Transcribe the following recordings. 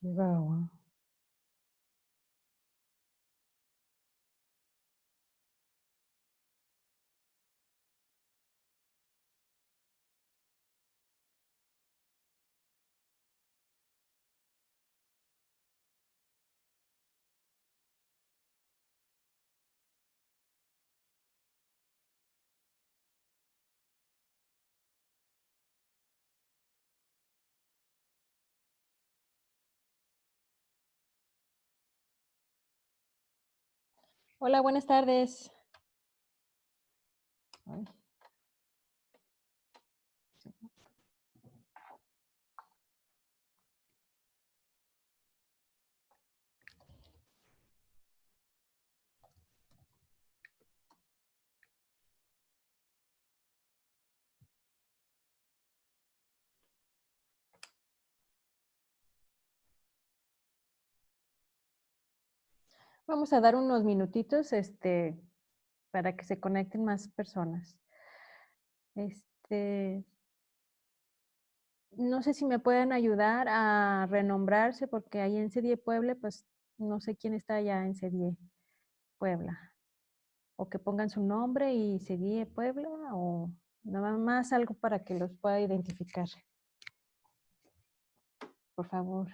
没办法 Hola, buenas tardes. Ay. Vamos a dar unos minutitos este, para que se conecten más personas. Este, no sé si me pueden ayudar a renombrarse, porque ahí en CDIE Puebla, pues no sé quién está allá en CDIE Puebla. O que pongan su nombre y CDIE Puebla, o nada más algo para que los pueda identificar. Por favor.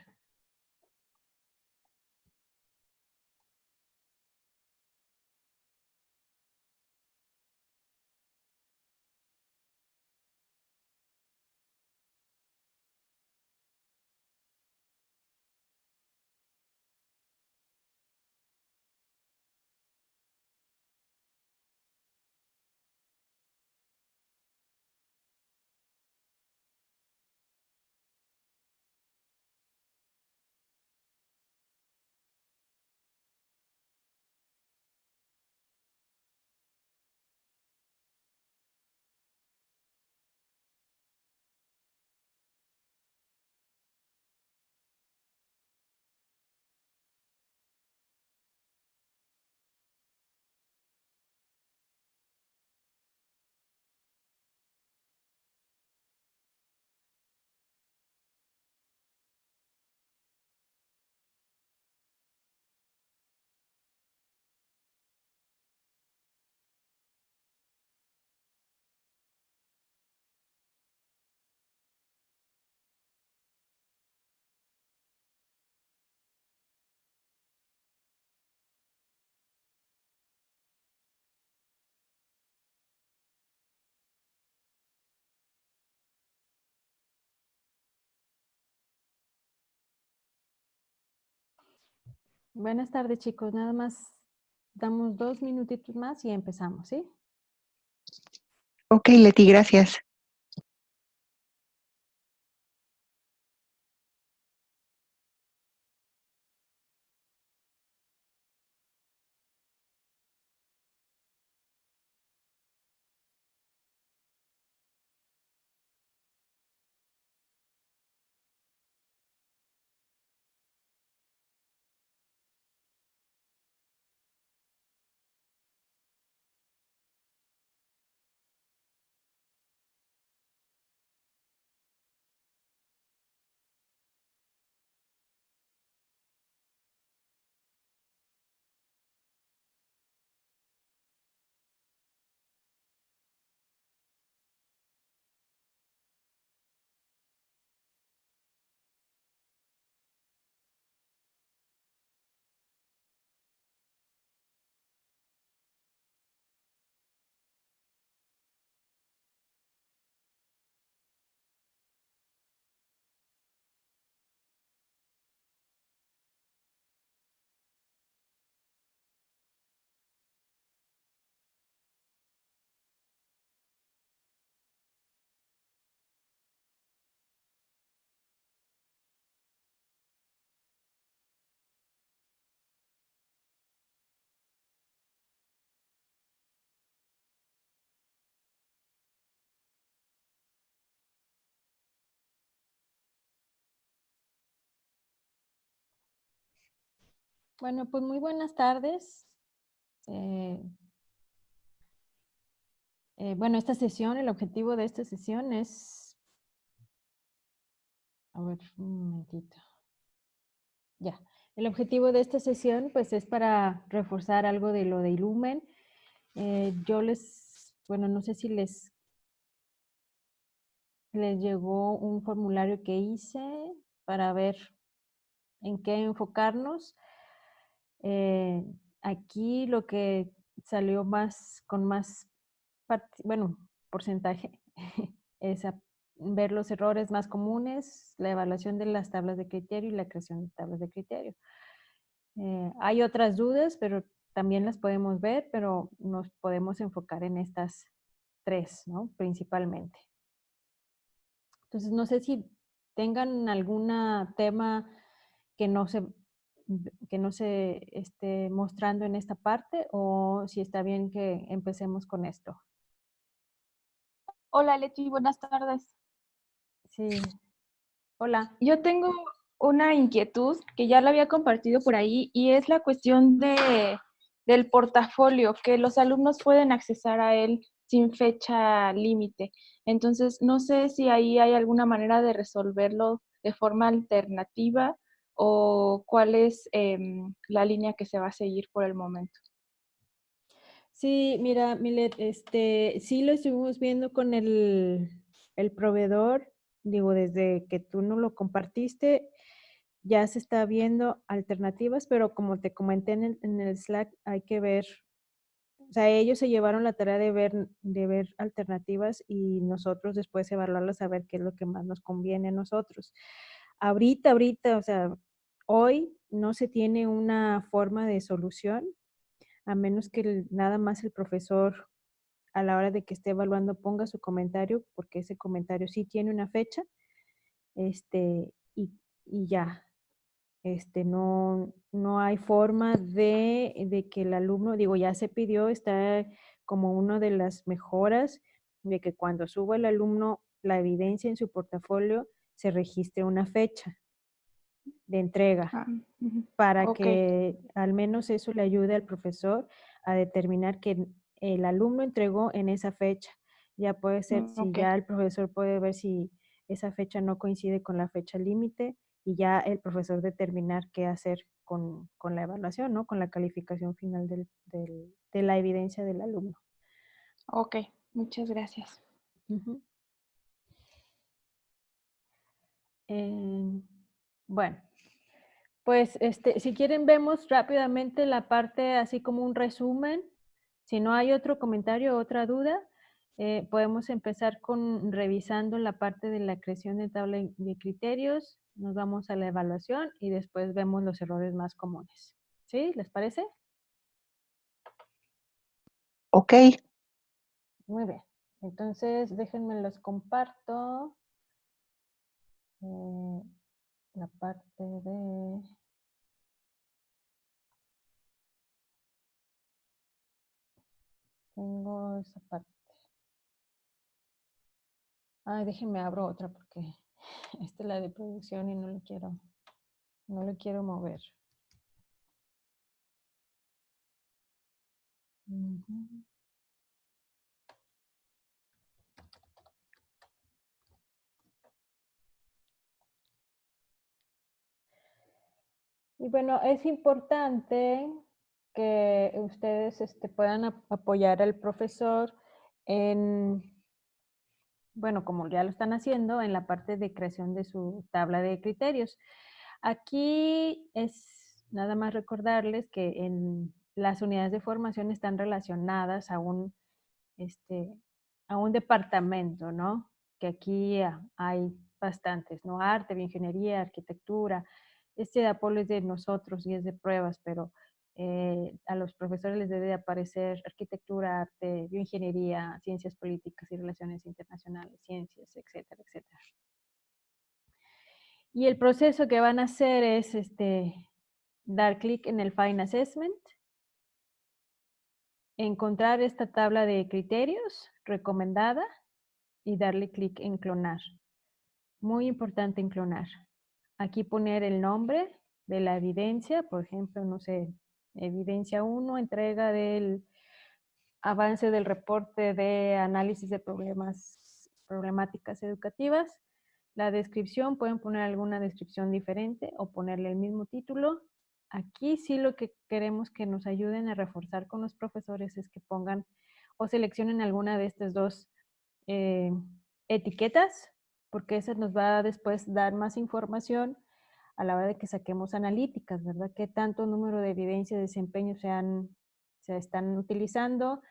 Buenas tardes, chicos. Nada más damos dos minutitos más y empezamos, ¿sí? Ok, Leti, gracias. Bueno, pues muy buenas tardes. Eh, eh, bueno, esta sesión, el objetivo de esta sesión es... A ver, un momentito. Ya. El objetivo de esta sesión pues es para reforzar algo de lo de Ilumen. Eh, yo les, bueno, no sé si les, les llegó un formulario que hice para ver en qué enfocarnos. Eh, aquí lo que salió más con más, bueno, porcentaje es ver los errores más comunes, la evaluación de las tablas de criterio y la creación de tablas de criterio. Eh, hay otras dudas, pero también las podemos ver, pero nos podemos enfocar en estas tres, ¿no? Principalmente. Entonces, no sé si tengan algún tema que no se que no se esté mostrando en esta parte o si está bien que empecemos con esto. Hola Leti, buenas tardes. Sí. Hola. Yo tengo una inquietud que ya la había compartido por ahí y es la cuestión de, del portafolio, que los alumnos pueden accesar a él sin fecha límite. Entonces, no sé si ahí hay alguna manera de resolverlo de forma alternativa o cuál es em, la línea que se va a seguir por el momento. Sí, mira, Milet, este, sí lo estuvimos viendo con el, el proveedor, digo, desde que tú no lo compartiste, ya se está viendo alternativas, pero como te comenté en el, en el Slack, hay que ver, o sea, ellos se llevaron la tarea de ver, de ver alternativas y nosotros después evaluarlas a ver qué es lo que más nos conviene a nosotros. Ahorita, ahorita, o sea, hoy no se tiene una forma de solución, a menos que nada más el profesor a la hora de que esté evaluando ponga su comentario, porque ese comentario sí tiene una fecha, este, y, y ya, este, no, no hay forma de, de, que el alumno, digo, ya se pidió, está como una de las mejoras de que cuando suba el alumno la evidencia en su portafolio, se registre una fecha de entrega ah, para que al menos eso le ayude al profesor a determinar que el alumno entregó en esa fecha. Ya puede ser, mm, si ya el profesor puede ver si esa fecha no coincide con la fecha límite y ya el profesor determinar qué hacer con, la evaluación, ¿no? Con la calificación final del, de la evidencia del alumno. Ok, muchas gracias. Bueno, pues este, si quieren vemos rápidamente la parte así como un resumen. Si no hay otro comentario o otra duda, eh, podemos empezar con revisando la parte de la creación de tabla de criterios. Nos vamos a la evaluación y después vemos los errores más comunes. ¿Sí? ¿Les parece? Ok. Muy bien. Entonces, déjenme los comparto. Eh, la parte de... Tengo esa parte. Ay, déjenme abro otra porque esta es la de producción y no le quiero, no le quiero mover. Y bueno, es importante que ustedes este, puedan apoyar al profesor en, bueno, como ya lo están haciendo, en la parte de creación de su tabla de criterios. Aquí es nada más recordarles que en las unidades de formación están relacionadas a un, este, a un departamento, ¿no? Que aquí hay bastantes, ¿no? Arte, bioingeniería, arquitectura, este de Apolo es de nosotros y es de pruebas, pero eh, a los profesores les debe aparecer arquitectura, arte, bioingeniería, ciencias políticas y relaciones internacionales, ciencias, etcétera, etcétera. Y el proceso que van a hacer es este, dar clic en el Fine Assessment, encontrar esta tabla de criterios recomendada y darle clic en clonar. Muy importante en clonar aquí poner el nombre de la evidencia, por ejemplo, no sé, evidencia 1, entrega del avance del reporte de análisis de problemas, problemáticas educativas, La descripción, pueden poner alguna descripción diferente o ponerle el mismo título. Aquí sí lo que queremos que nos ayuden a reforzar con los profesores es que pongan o seleccionen alguna de estas dos eh, etiquetas, porque eso nos va a después dar más información a la hora de que saquemos analíticas, ¿verdad? ¿Qué tanto número de evidencia de desempeño se, se están utilizando?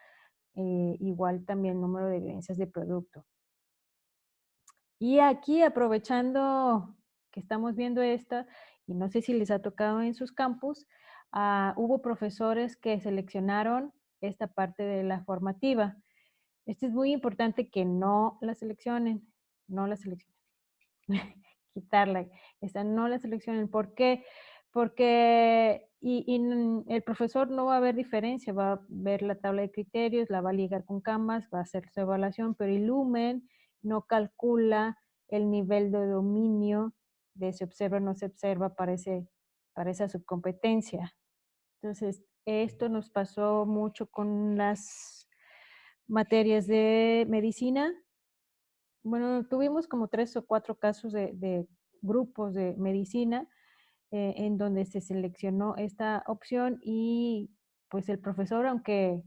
Eh, igual también número de evidencias de producto. Y aquí aprovechando que estamos viendo esta, y no sé si les ha tocado en sus campus, ah, hubo profesores que seleccionaron esta parte de la formativa. Esto es muy importante que no la seleccionen, no la seleccionen. Quitarla, esta no la seleccionen. ¿Por qué? Porque y, el profesor no va a ver diferencia, va a ver la tabla de criterios, la va a ligar con Canvas, va a hacer su evaluación, pero Illumen no calcula el nivel de dominio de se observa o no se observa para, para esa subcompetencia. Entonces, esto nos pasó mucho con las materias de medicina. Bueno, tuvimos como tres o cuatro casos de, grupos de medicina eh, en donde se seleccionó esta opción y pues el profesor, aunque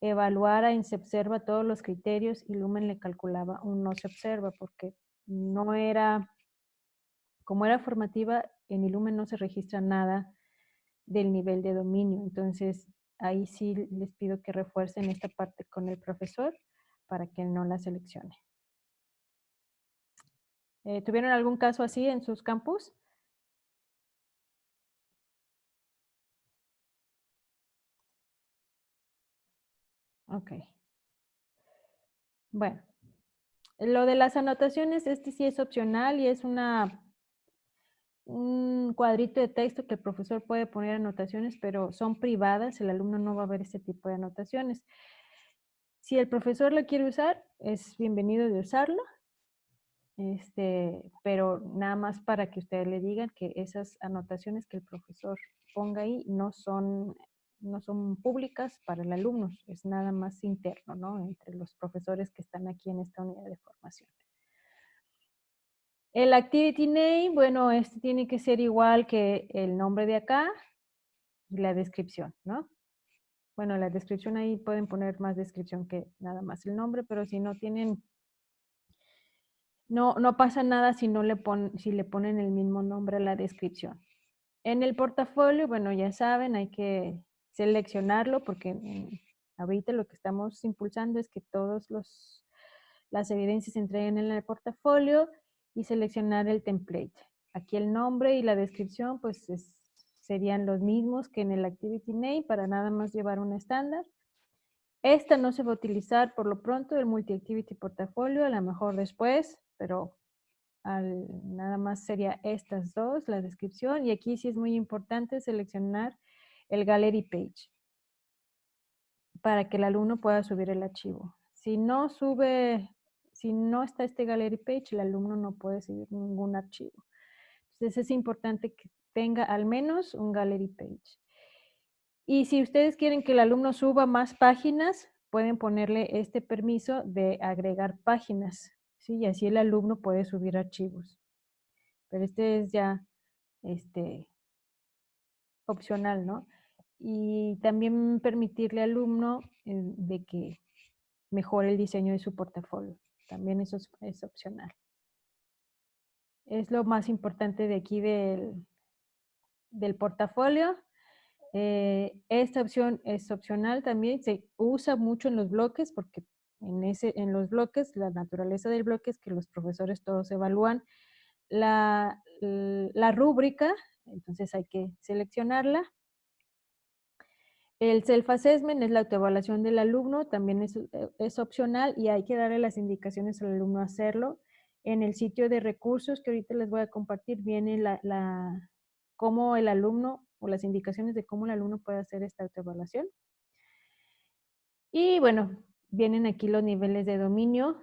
evaluara y se observa todos los criterios y Lumen le calculaba un no se observa porque no era, como era formativa, en Ilumen no se registra nada del nivel de dominio. Entonces, ahí sí les pido que refuercen esta parte con el profesor para que no la seleccione. Eh, ¿Tuvieron algún caso así en sus campus? Ok. Bueno, lo de las anotaciones, este sí es opcional y es una un cuadrito de texto que el profesor puede poner anotaciones, pero son privadas, el alumno no va a ver este tipo de anotaciones. Si el profesor lo quiere usar, es bienvenido de usarlo, este, pero nada más para que ustedes le digan que esas anotaciones que el profesor ponga ahí no son, no son públicas para el alumno, es nada más interno, ¿no? Entre los profesores que están aquí en esta unidad de formación. El activity name, bueno, este tiene que ser igual que el nombre de acá y la descripción, ¿no? Bueno, la descripción ahí pueden poner más descripción que nada más el nombre, pero si no tienen, no, no pasa nada si, no le pon, si le ponen el mismo nombre a la descripción. En el portafolio, bueno, ya saben, hay que seleccionarlo porque mm, ahorita lo que estamos impulsando es que todas las evidencias se entreguen en el portafolio y seleccionar el template. Aquí el nombre y la descripción pues serían los mismos que en el Activity Name para nada más llevar un estándar. Esta no se va a utilizar por lo pronto, el Multi-Activity Portafolio, a lo mejor después, pero nada más sería estas dos, la descripción. Y aquí sí es muy importante seleccionar el Gallery Page para que el alumno pueda subir el archivo. Si no sube si no está este Gallery Page, el alumno no puede seguir ningún archivo. Entonces es importante que tenga al menos un Gallery Page. Y si ustedes quieren que el alumno suba más páginas, pueden ponerle este permiso de agregar páginas. ¿Sí? Y así el alumno puede subir archivos. Pero este es ya este, opcional, ¿no? Y también permitirle al alumno de que mejore el diseño de su portafolio. También eso es, opcional. Es lo más importante de aquí del, del portafolio. Eh, esta opción es opcional también, se usa mucho en los bloques porque en, ese, en los bloques, la naturaleza del bloque es que los profesores todos evalúan la, la rúbrica, entonces hay que seleccionarla el self-assessment es la autoevaluación del alumno, también es, eh, opcional y hay que darle las indicaciones al alumno a hacerlo. En el sitio de recursos que ahorita les voy a compartir viene la, cómo el alumno o las indicaciones de cómo el alumno puede hacer esta autoevaluación. Y bueno, vienen aquí los niveles de dominio.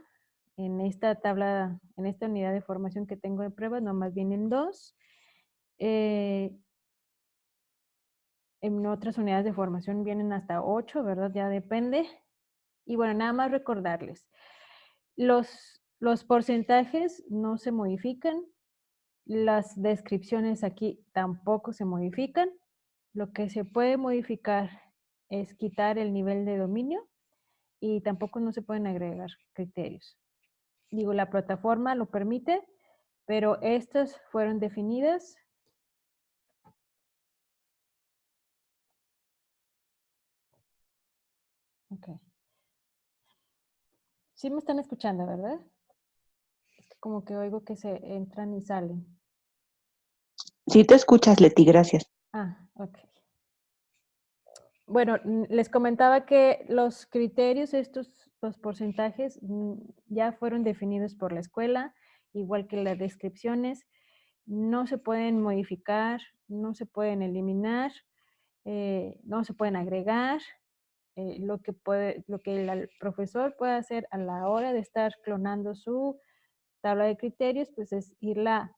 En esta tabla, en esta unidad de formación que tengo de pruebas, nomás vienen dos. Eh, en otras unidades de formación vienen hasta 8, ¿verdad? Ya depende. Y bueno, nada más recordarles. Los, Los porcentajes no se modifican. Las descripciones aquí tampoco se modifican. Lo que se puede modificar es quitar el nivel de dominio y tampoco no se pueden agregar criterios. Digo, la plataforma lo permite, pero estas fueron definidas. Ok. Sí me están escuchando, ¿verdad? Es que como que oigo que se entran y salen. Sí te escuchas, Leti, gracias. Ah, ok. Bueno, les comentaba que los criterios, estos, los porcentajes, mm, ya fueron definidos por la escuela, igual que las descripciones. No se pueden modificar, no se pueden eliminar, eh, no se pueden agregar. Eh, lo, que puede, lo que el profesor puede hacer a la hora de estar clonando su tabla de criterios, pues es irla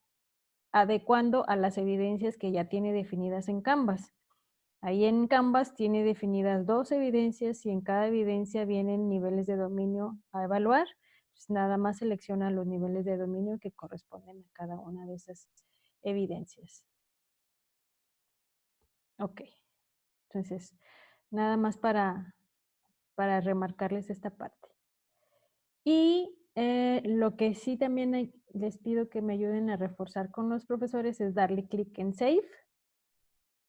adecuando a las evidencias que ya tiene definidas en Canvas. Ahí en Canvas tiene definidas dos evidencias y en cada evidencia vienen niveles de dominio a evaluar. Pues nada más selecciona los niveles de dominio que corresponden a cada una de esas evidencias. Ok. Entonces, nada más para, para remarcarles esta parte. Y eh, lo que sí también les pido que me ayuden a reforzar con los profesores es darle clic en Save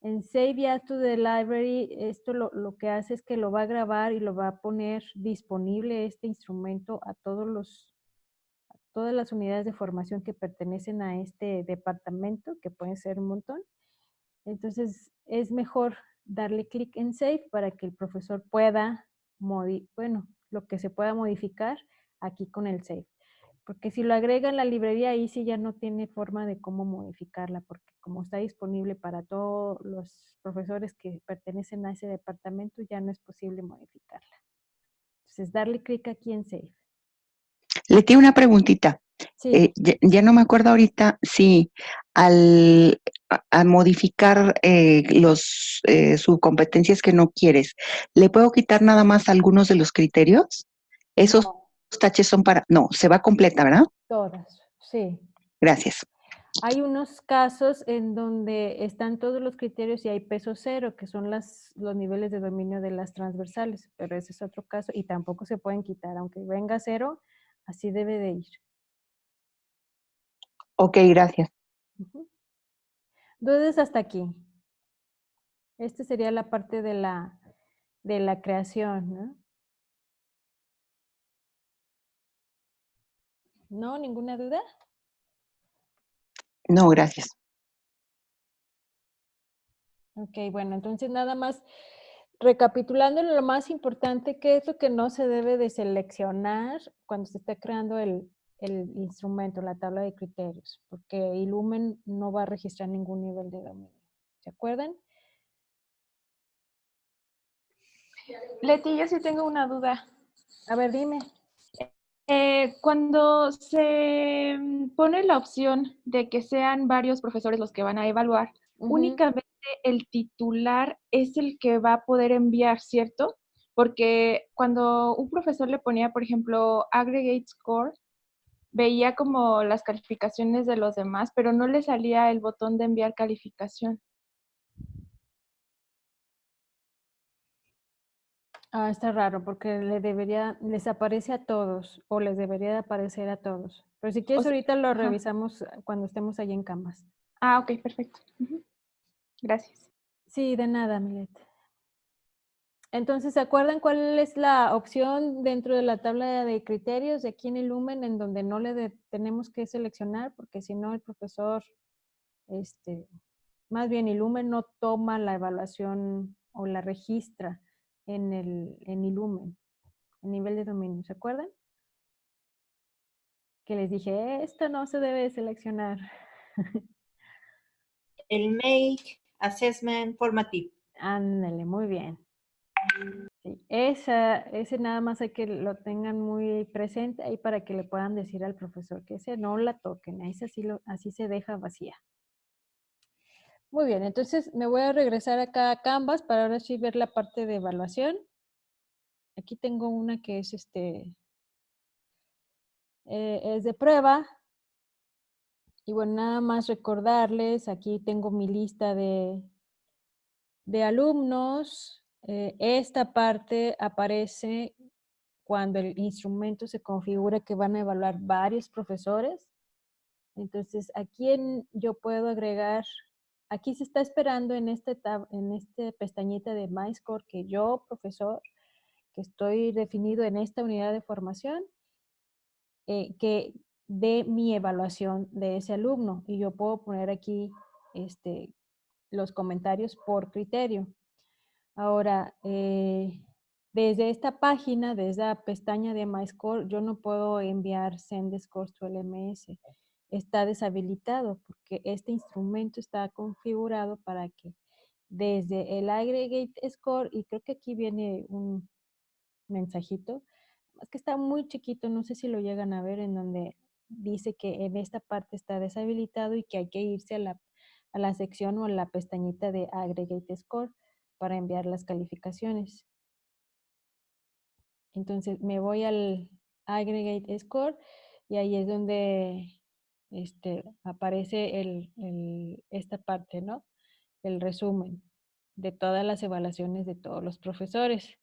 en Save As to the Library, esto lo, que hace es que lo va a grabar y lo va a poner disponible este instrumento a todos los todas las unidades de formación que pertenecen a este departamento, que pueden ser un montón. Entonces, es mejor darle clic en Save para que el profesor pueda, bueno, lo que se pueda modificar aquí con el Save. Porque si lo agrega en la librería, ahí sí ya no tiene forma de cómo modificarla, porque como está disponible para todos los profesores que pertenecen a ese departamento, ya no es posible modificarla. Entonces, darle clic aquí en Save. Le tengo una preguntita. Eh, ya, no me acuerdo ahorita si al modificar eh, los eh, subcompetencias que no quieres, ¿le puedo quitar nada más algunos de los criterios? Esos taches son para... No, se va completa, ¿verdad? Todas, sí. Gracias. Hay unos casos en donde están todos los criterios y hay peso cero, que son las, los niveles de dominio de las transversales, pero ese es otro caso y tampoco se pueden quitar. Aunque venga cero, así debe de ir. Ok, gracias. Dudas hasta aquí. Esta sería la parte de la, de la creación, ¿no? ¿No? ¿Ninguna duda? No, gracias. Ok, bueno, entonces nada más recapitulando lo más importante, ¿qué es lo que no se debe de seleccionar cuando se está creando el, el instrumento, la tabla de criterios? Porque Illumen no va a registrar ningún nivel de dominio. ¿Se acuerdan? Leti, yo sí tengo una duda. A ver, dime. Eh, cuando se mm, pone la opción de que sean varios profesores los que van a evaluar, únicamente el titular es el que va a poder enviar, ¿cierto? Porque cuando un profesor le ponía, por ejemplo, aggregate score, veía como las calificaciones de los demás, pero no le salía el botón de enviar calificación. Ah, está raro porque le debería, les aparece a todos o les debería de aparecer a todos. Pero si quieres ahorita lo revisamos cuando estemos allí en Canvas. Ah, ok, perfecto. Gracias. Sí, de nada, Milet. Entonces, ¿se acuerdan cuál es la opción dentro de la tabla de criterios de aquí en Lumen en donde no le tenemos que seleccionar? Porque si no, el profesor, este, más bien Lumen no toma la evaluación o la registra en el en Illumen, el nivel de dominio, ¿se acuerdan? Que les dije, esto no se debe seleccionar. El Make Assessment Formative. Ándale, muy bien. Sí, esa, ese nada más hay que lo tengan muy presente ahí para que le puedan decir al profesor que ese no la toquen, lo, así se deja vacía. Muy bien, entonces me voy a regresar acá a Canvas para ahora sí ver la parte de evaluación. Aquí tengo una que es este eh, es de prueba. Y bueno, nada más recordarles, aquí tengo mi lista de, de alumnos. Eh, esta parte aparece cuando el instrumento se configura que van a evaluar varios profesores. Entonces, aquí en, yo puedo agregar, aquí se está esperando en este, tab, en este pestañita de MyScore que yo, profesor, que estoy definido en esta unidad de formación, eh, que dé mi evaluación de ese alumno. Y yo puedo poner aquí este, los comentarios por criterio. Ahora, eh, desde esta página, desde la pestaña de MyScore, yo no puedo enviar Send Scores to LMS. Está deshabilitado porque este instrumento está configurado para que desde el Aggregate Score, y creo que aquí viene un mensajito, es que está muy chiquito, no sé si lo llegan a ver, en donde dice que en esta parte está deshabilitado y que hay que irse a la, a la sección o a la pestañita de Aggregate Score para enviar las calificaciones. Entonces me voy al aggregate score y ahí es donde este, aparece el, esta parte, ¿no? El resumen de todas las evaluaciones de todos los profesores.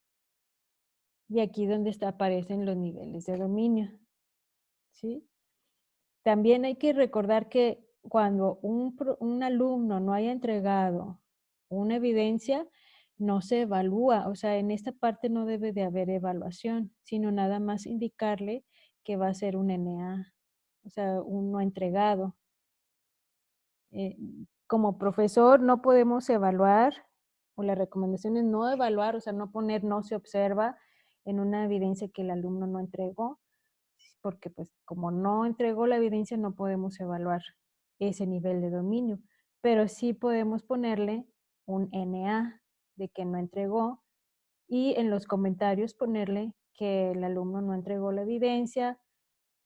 Y aquí donde aparecen los niveles de dominio. ¿sí? También hay que recordar que cuando un, un alumno no haya entregado una evidencia, no se evalúa, o sea, en esta parte no debe de haber evaluación, sino nada más indicarle que va a ser un NA, o sea, un no entregado. Eh, como profesor no podemos evaluar, o la recomendación es no evaluar, o sea, no poner no se observa en una evidencia que el alumno no entregó, porque pues como no entregó la evidencia no podemos evaluar ese nivel de dominio, pero sí podemos ponerle un NA, de que no entregó y en los comentarios ponerle que el alumno no entregó la evidencia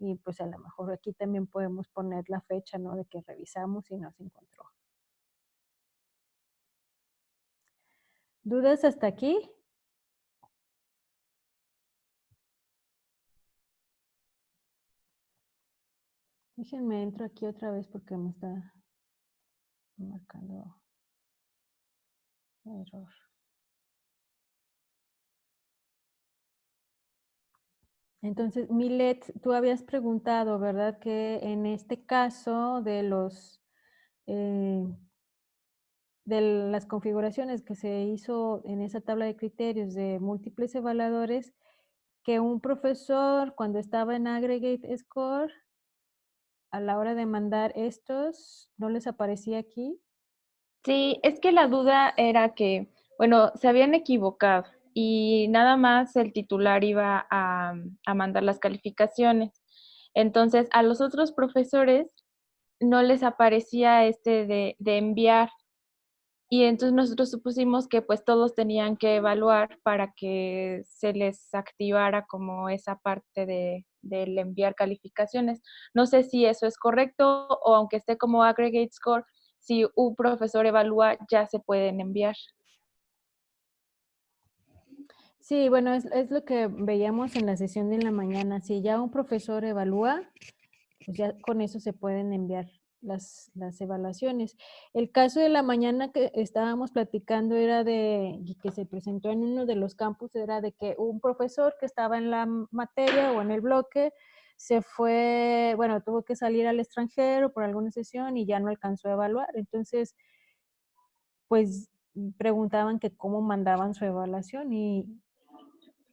y pues a lo mejor aquí también podemos poner la fecha ¿no? de que revisamos y no se encontró. ¿Dudas hasta aquí? Déjenme entro aquí otra vez porque me está marcando error. Entonces, Milet, tú habías preguntado, ¿verdad? Que en este caso de los eh, de las configuraciones que se hizo en esa tabla de criterios de múltiples evaluadores, que un profesor cuando estaba en Aggregate Score, a la hora de mandar estos, ¿no les aparecía aquí? Sí, es que la duda era que, bueno, se habían equivocado y nada más el titular iba a, mandar las calificaciones. Entonces, a los otros profesores no les aparecía este de, enviar. Y entonces nosotros supusimos que pues todos tenían que evaluar para que se les activara como esa parte de, del enviar calificaciones. No sé si eso es correcto o aunque esté como aggregate score, si un profesor evalúa ya se pueden enviar. Sí, bueno, es, lo que veíamos en la sesión de la mañana. Si ya un profesor evalúa, pues ya con eso se pueden enviar las, las evaluaciones. El caso de la mañana que estábamos platicando era de, que se presentó en uno de los campus, era de que un profesor que estaba en la materia o en el bloque se fue, bueno, tuvo que salir al extranjero por alguna sesión y ya no alcanzó a evaluar. Entonces, pues preguntaban que cómo mandaban su evaluación y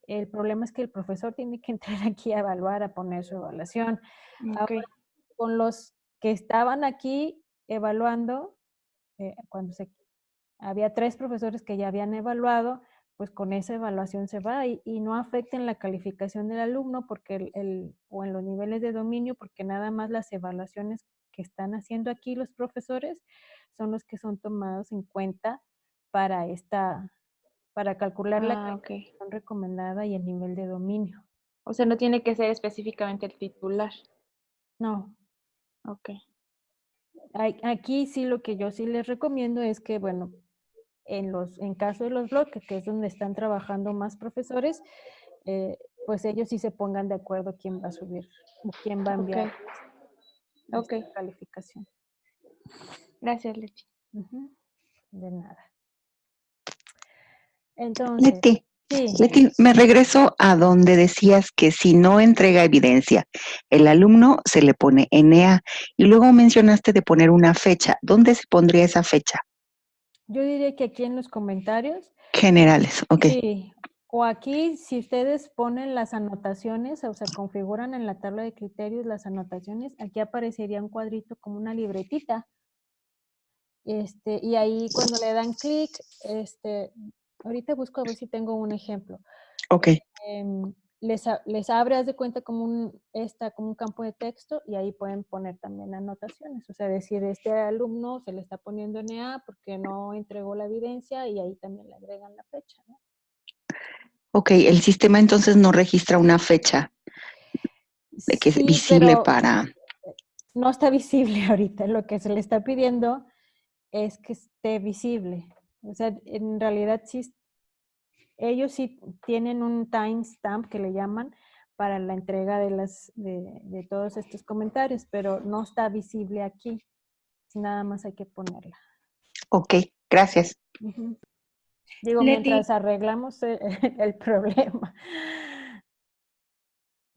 el problema es que el profesor tiene que entrar aquí a evaluar, a poner su evaluación. con los que estaban aquí evaluando, eh, cuando se, había tres profesores que ya habían evaluado, pues con esa evaluación se va y, no afecta en la calificación del alumno porque el, o en los niveles de dominio, porque nada más las evaluaciones que están haciendo aquí los profesores son los que son tomados en cuenta para esta, para calcular la ah, calificación recomendada y el nivel de dominio. O sea, no tiene que ser específicamente el titular. No. Ok. Aquí sí lo que yo sí les recomiendo es que, bueno, en, los, en caso de los bloques, que es donde están trabajando más profesores, eh, pues ellos sí se pongan de acuerdo quién va a subir o quién va a enviar Ok. esta calificación. Gracias. Ujú, De nada. Entonces, Leti, sí, Leti, me regreso a donde decías que si no entrega evidencia, el alumno se le pone NA y luego mencionaste de poner una fecha. ¿Dónde se pondría esa fecha? yo diría que aquí en los comentarios, Generales, ok. sí, o aquí si ustedes ponen las anotaciones, o sea, configuran en la tabla de criterios las anotaciones, aquí aparecería un cuadrito como una libretita. Este, y ahí cuando le dan clic, este, ahorita busco a ver si tengo un ejemplo. Ok, em, les, les abre, haz de cuenta, como un, esta, como un campo de texto y ahí pueden poner también anotaciones. O sea, decir, este alumno se le está poniendo NA porque no entregó la evidencia y ahí también le agregan la fecha. ¿no? ok. El sistema entonces no registra una fecha de que es visible para... no está visible ahorita. Lo que se le está pidiendo es que esté visible. O sea, en realidad sí, ellos sí tienen un timestamp que le llaman para la entrega de, las, de, de todos estos comentarios, pero no está visible aquí. Nada más hay que ponerla. Ok, gracias. Digo, Leti. mientras arreglamos el, el problema.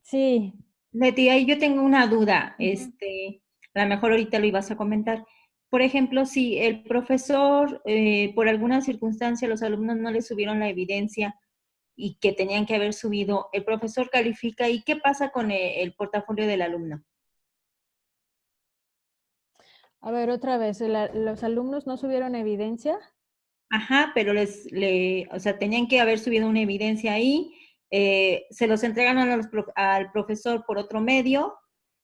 Sí, Leti, ahí yo tengo una duda. Este, a lo mejor ahorita lo ibas a comentar. Por ejemplo, si el profesor, eh, por alguna circunstancia, los alumnos no le subieron la evidencia y que tenían que haber subido, el profesor califica y qué pasa con e- el, portafolio del alumno. a ver otra vez, ¿la- ¿los alumnos no subieron evidencia? Ajá, pero les, le, o sea, tenían que haber subido una evidencia ahí, eh, se los entregaron a los al profesor por otro medio.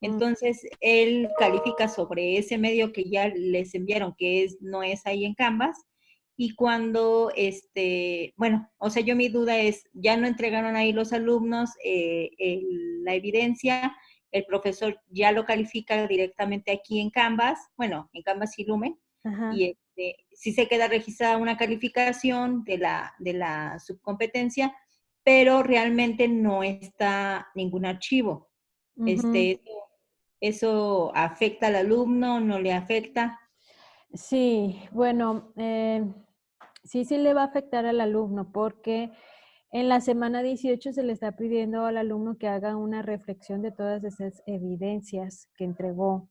Entonces él califica sobre ese medio que ya les enviaron, que es, no es ahí en Canvas, y cuando, este, bueno, o sea, yo mi duda es, ya no entregaron ahí los alumnos eh, el- la evidencia, el profesor ya lo califica directamente aquí en Canvas, bueno, en Canvas y Lumen, Ajá. y este, si se queda registrada una calificación de la, de la subcompetencia, pero realmente no está ningún archivo. Este, eso, afecta al alumno, no le afecta. Sí, bueno, eh, sí, sí le va a afectar al alumno porque en la semana 18 se le está pidiendo al alumno que haga una reflexión de todas esas evidencias que entregó.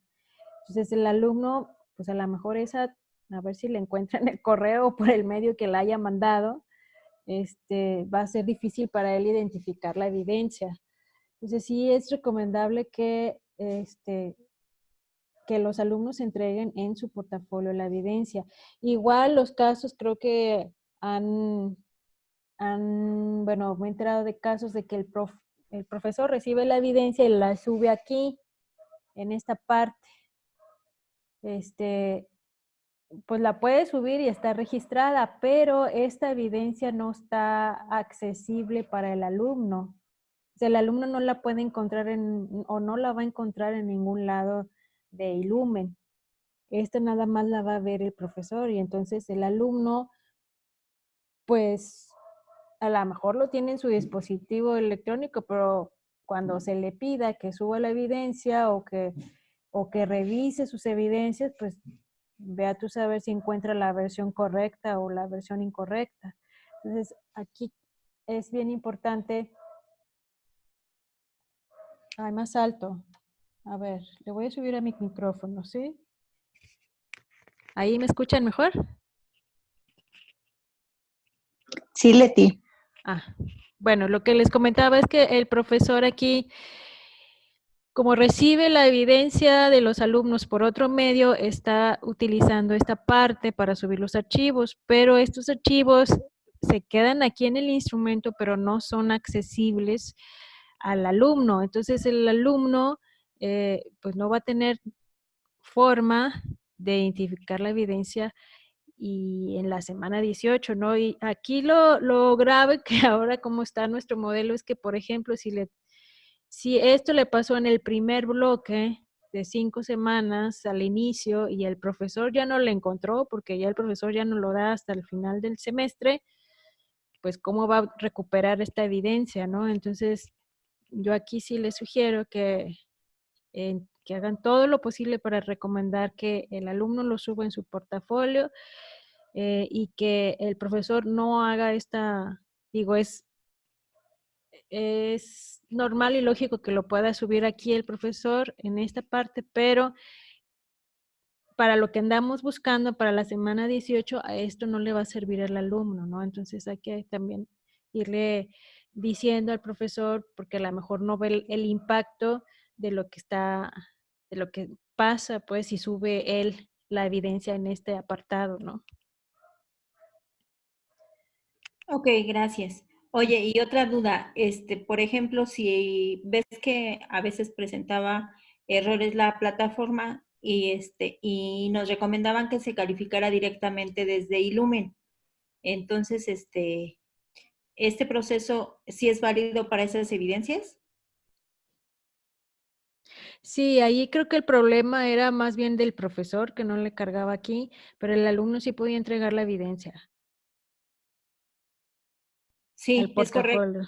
Entonces el alumno, pues a lo mejor esa, a ver si le encuentra en el correo o por el medio que la haya mandado, este, va a ser difícil para él identificar la evidencia. Entonces sí es recomendable que este, que los alumnos entreguen en su portafolio la evidencia. Igual los casos creo que han, han bueno, me he enterado de casos de que el, prof, el profesor recibe la evidencia y la sube aquí, en esta parte. Este, pues la puede subir y está registrada, pero esta evidencia no está accesible para el alumno. O sea, el alumno no la puede encontrar en, o no la va a encontrar en ningún lado de Ilumen. Esta nada más la va a ver el profesor y entonces el alumno, pues a lo mejor lo tiene en su dispositivo electrónico, pero cuando se le pida que suba la evidencia o que, o que revise sus evidencias, pues vea tú saber si encuentra la versión correcta o la versión incorrecta. Entonces, aquí es bien importante. Ay, más alto. A ver, le voy a subir a mi micrófono, ¿sí? ¿Ahí me escuchan mejor? Sí, Leti. Ah, bueno, lo que les comentaba es que el profesor aquí, como recibe la evidencia de los alumnos por otro medio, está utilizando esta parte para subir los archivos, pero estos archivos se quedan aquí en el instrumento, pero no son accesibles al alumno. Entonces el alumno eh, pues no va a tener forma de identificar la evidencia y en la semana 18, ¿no? Y aquí lo, lo grave que ahora como está nuestro modelo es que, por ejemplo, si, le, si esto le pasó en el primer bloque de cinco semanas al inicio y el profesor ya no lo encontró porque ya el profesor ya no lo da hasta el final del semestre, pues cómo va a recuperar esta evidencia, ¿no? Entonces, yo aquí sí les sugiero que, que hagan todo lo posible para recomendar que el alumno lo suba en su portafolio eh, y que el profesor no haga esta, digo, es, es normal y lógico que lo pueda subir aquí el profesor en esta parte, pero para lo que andamos buscando para la semana 18, a esto no le va a servir al alumno, ¿no? Entonces hay que también irle diciendo al profesor, porque a lo mejor no ve el, impacto de lo que está, de lo que pasa, pues, si sube él la evidencia en este apartado, ¿no? Ok, gracias. Oye, y otra duda, este, por ejemplo, si ves que a veces presentaba errores la plataforma y este, y nos recomendaban que se calificara directamente desde Ilumen. Entonces, este, ¿este proceso sí es válido para esas evidencias? Sí, ahí creo que el problema era más bien del profesor que no le cargaba aquí, pero el alumno sí podía entregar la evidencia. Sí, es correcto.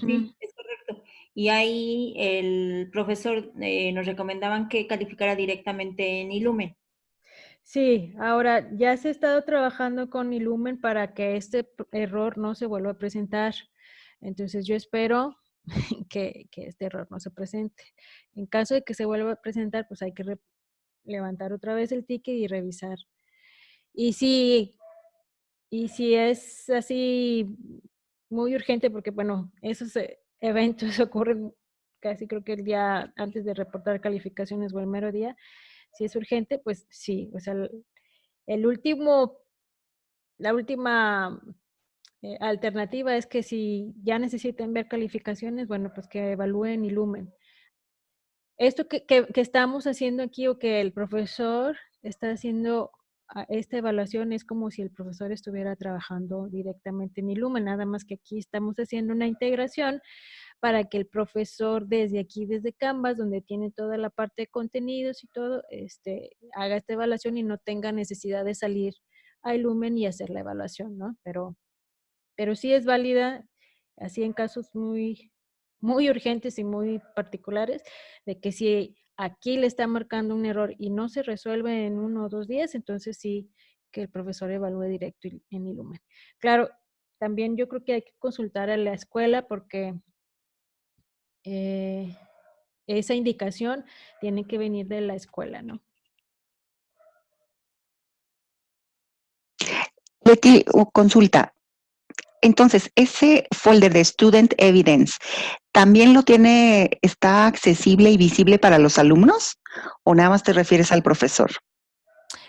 Sí, es correcto. Y ahí el profesor eh, nos recomendaban que calificara directamente en Ilumen. Sí, ahora ya se ha estado trabajando con Ilumen para que este error no se vuelva a presentar. Entonces yo espero que, este error no se presente. En caso de que se vuelva a presentar, pues hay que levantar otra vez el ticket y revisar. Y si, y si es así muy urgente, porque bueno, esos eh, eventos ocurren casi creo que el día antes de reportar calificaciones o el mero día, si es urgente, pues sí, o sea, el, último, la última eh, alternativa es que si ya necesitan ver calificaciones, bueno, pues que evalúen Ilumen. Esto que, que, estamos haciendo aquí o que el profesor está haciendo esta evaluación es como si el profesor estuviera trabajando directamente en Ilumen, nada más que aquí estamos haciendo una integración para que el profesor desde aquí, desde Canvas, donde tiene toda la parte de contenidos y todo, este, haga esta evaluación y no tenga necesidad de salir a Lumen y hacer la evaluación, ¿no? Pero, pero sí es válida, así en casos muy, muy urgentes y muy particulares, de que si aquí le está marcando un error y no se resuelve en uno o dos días, entonces sí que el profesor evalúe directo en Ilumen. Claro, también yo creo que hay que consultar a la escuela porque eh, esa indicación tiene que venir de la escuela, ¿no? Betty, consulta. Entonces, ese folder de Student Evidence, ¿también lo tiene, está accesible y visible para los alumnos? ¿O nada más te refieres al profesor?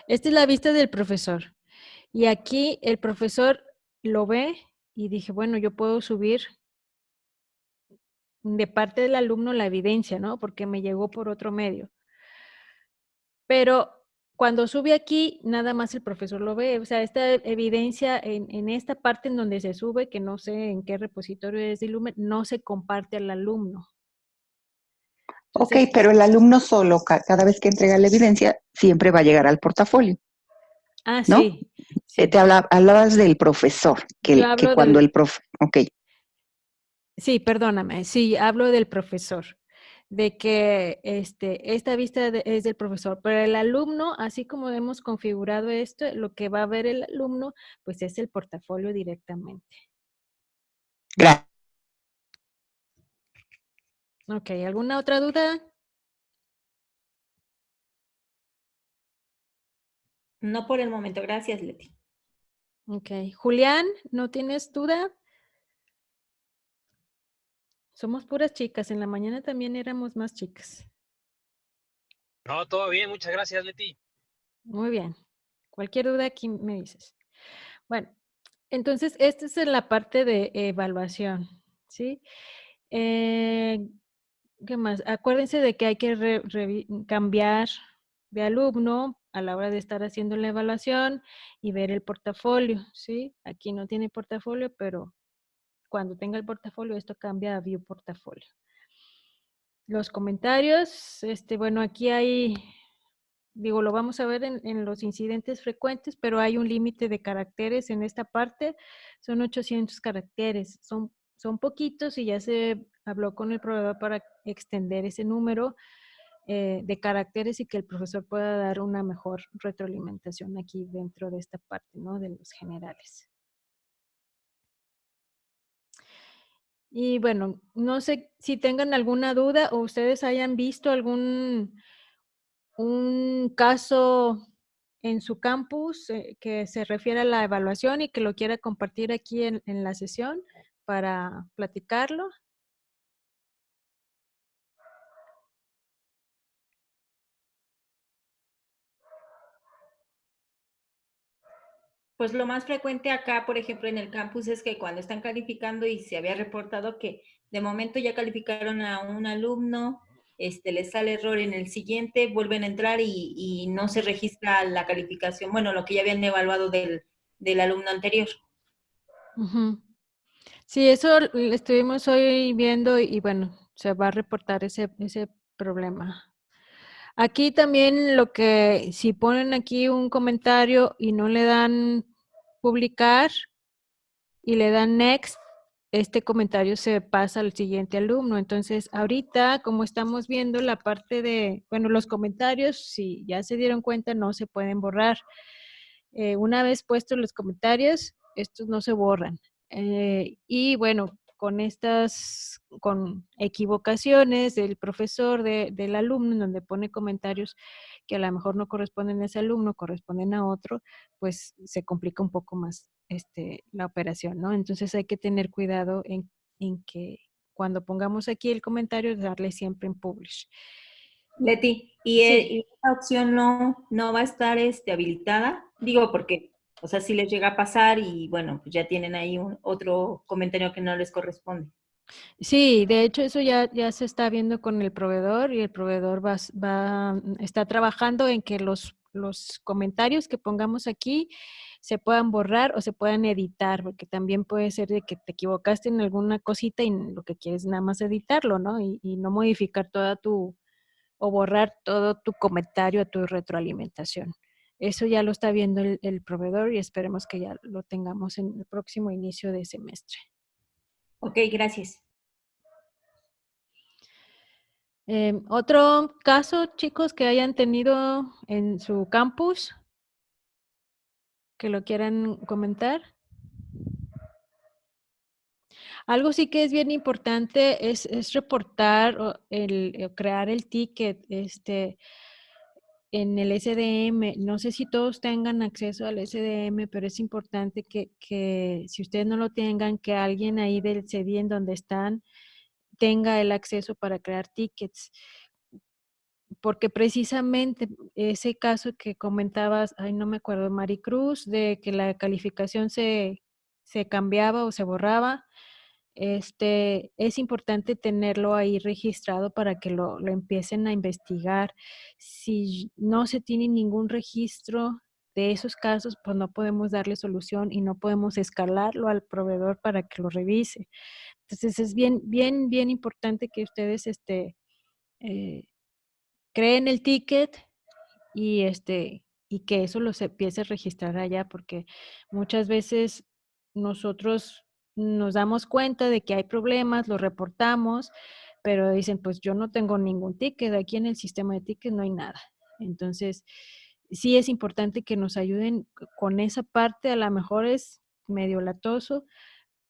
Esta es la vista del profesor. Y aquí el profesor lo ve y dije, bueno, yo puedo subir de parte del alumno la evidencia, ¿no? Porque me llegó por otro medio. Pero cuando sube aquí, nada más el profesor lo ve. O sea, esta evidencia en, esta parte en donde se sube, que no sé en qué repositorio es de Lumen, no se comparte al alumno. ok, pero el alumno solo, cada vez que entrega la evidencia, siempre va a llegar al portafolio. Ah, sí. Eh, te hablabas del profesor, que, que cuando el profe, ok. Sí, perdóname, sí, hablo del profesor, de que este, esta vista es del profesor, pero el alumno, así como hemos configurado esto, lo que va a ver el alumno, pues es el portafolio directamente. Gracias. Ok, ¿alguna otra duda? No por el momento, gracias Leti. Ok, Julián, ¿no tienes duda? Somos puras chicas. En la mañana también éramos más chicas. No, todo bien. Muchas gracias, Leti. Muy bien. Cualquier duda aquí me dices. Bueno, entonces, esta es la parte de evaluación, ¿sí? Eh, ¿Qué más? Acuérdense de que hay que cambiar de alumno a la hora de estar haciendo la evaluación y ver el portafolio, ¿sí? Aquí no tiene portafolio, pero cuando tenga el portafolio, esto cambia a View Portafolio. Los comentarios, este, bueno, aquí hay, digo, lo vamos a ver en, los incidentes frecuentes, pero hay un límite de caracteres en esta parte, son 800 caracteres, son, son poquitos y ya se habló con el proveedor para extender ese número eh, de caracteres y que el profesor pueda dar una mejor retroalimentación aquí dentro de esta parte, ¿no? De los generales. Y bueno, no sé si tengan alguna duda o ustedes hayan visto algún un caso en su campus eh, que se refiere a la evaluación y que lo quiera compartir aquí en, en la sesión para platicarlo. Pues lo más frecuente acá, por ejemplo, en el campus es que cuando están calificando y se había reportado que de momento ya calificaron a un alumno, este, les sale error en el siguiente, vuelven a entrar y, no se registra la calificación, bueno, lo que ya habían evaluado del, alumno anterior. Sí, eso estuvimos hoy viendo y, bueno, se va a reportar ese, ese problema. Aquí también lo que, si ponen aquí un comentario y no le dan publicar y le dan next, este comentario se pasa al siguiente alumno. Entonces, ahorita, como estamos viendo la parte de, bueno, los comentarios, si ya se dieron cuenta, no se pueden borrar. Eh, una vez puestos los comentarios, estos no se borran. Eh, y bueno, con estas, con equivocaciones del profesor, del alumno, donde pone comentarios que a lo mejor no corresponden a ese alumno, corresponden a otro, pues se complica un poco más este, la operación, ¿no? Entonces hay que tener cuidado en, que cuando pongamos aquí el comentario, darle siempre en publish. Leti, ¿y, e, esta opción no, no va a estar este, habilitada? Digo, porque o sea, si les llega a pasar y bueno, pues ya tienen ahí un, otro comentario que no les corresponde. Sí, de hecho eso ya, ya se está viendo con el proveedor y el proveedor va, va, está trabajando en que los, los comentarios que pongamos aquí se puedan borrar o se puedan editar, porque también puede ser de que te equivocaste en alguna cosita y lo que quieres nada más editarlo, ¿no? Y, y no modificar toda tu, o borrar todo tu comentario a tu retroalimentación. Eso ya lo está viendo el, proveedor y esperemos que ya lo tengamos en el próximo inicio de semestre. Ok, gracias. Em, otro caso, chicos, que hayan tenido en su campus, que lo quieran comentar. Algo sí que es bien importante es, es reportar el, crear el ticket. Este, en el SDM, no sé si todos tengan acceso al SDM, pero es importante que, si ustedes no lo tengan, que alguien ahí del CDI en donde están tenga el acceso para crear tickets. Porque precisamente ese caso que comentabas, ay, no me acuerdo, Maricruz, de que la calificación se, se cambiaba o se borraba, este, es importante tenerlo ahí registrado para que lo, empiecen a investigar. Si no se tiene ningún registro de esos casos, pues no podemos darle solución y no podemos escalarlo al proveedor para que lo revise. Entonces es bien, bien, bien importante que ustedes este, eh, creen el ticket y, este, y que eso lo se empiece a registrar allá, porque muchas veces nosotros nos damos cuenta de que hay problemas, lo reportamos, pero dicen, pues yo no tengo ningún ticket, aquí en el sistema de tickets no hay nada. Entonces, sí es importante que nos ayuden con esa parte, a lo mejor es medio latoso,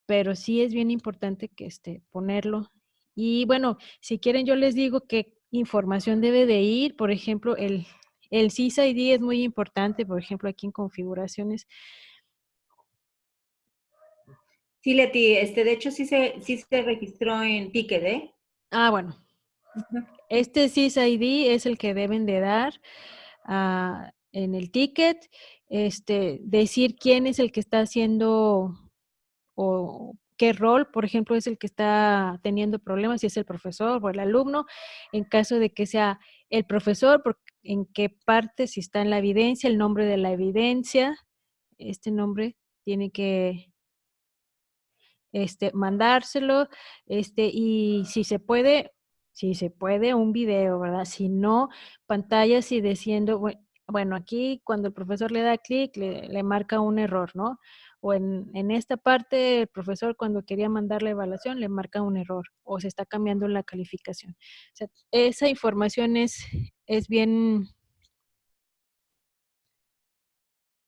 pero sí es bien importante que este, ponerlo. Y bueno, si quieren yo les digo qué información debe de ir, por ejemplo, el, el CISID es muy importante, por ejemplo, aquí en configuraciones, Sí, Leti, este, de hecho sí se, sí se registró en Ticket, ¿eh? Ah, bueno. Este SysID es el que deben de dar ah, en el ticket, este, decir quién es el que está haciendo o qué rol, por ejemplo, es el que está teniendo problemas, si es el profesor o el alumno, en caso de que sea el profesor, en qué parte, si está en la evidencia, el nombre de la evidencia, este nombre tiene que este, mandárselo, este, y si se puede, si se puede, un video, ¿verdad? Si no, pantallas y diciendo, bueno, aquí cuando el profesor le da clic, le, marca un error, ¿no? o en, esta parte el profesor cuando quería mandar la evaluación le marca un error o se está cambiando la calificación. Esa información es bien...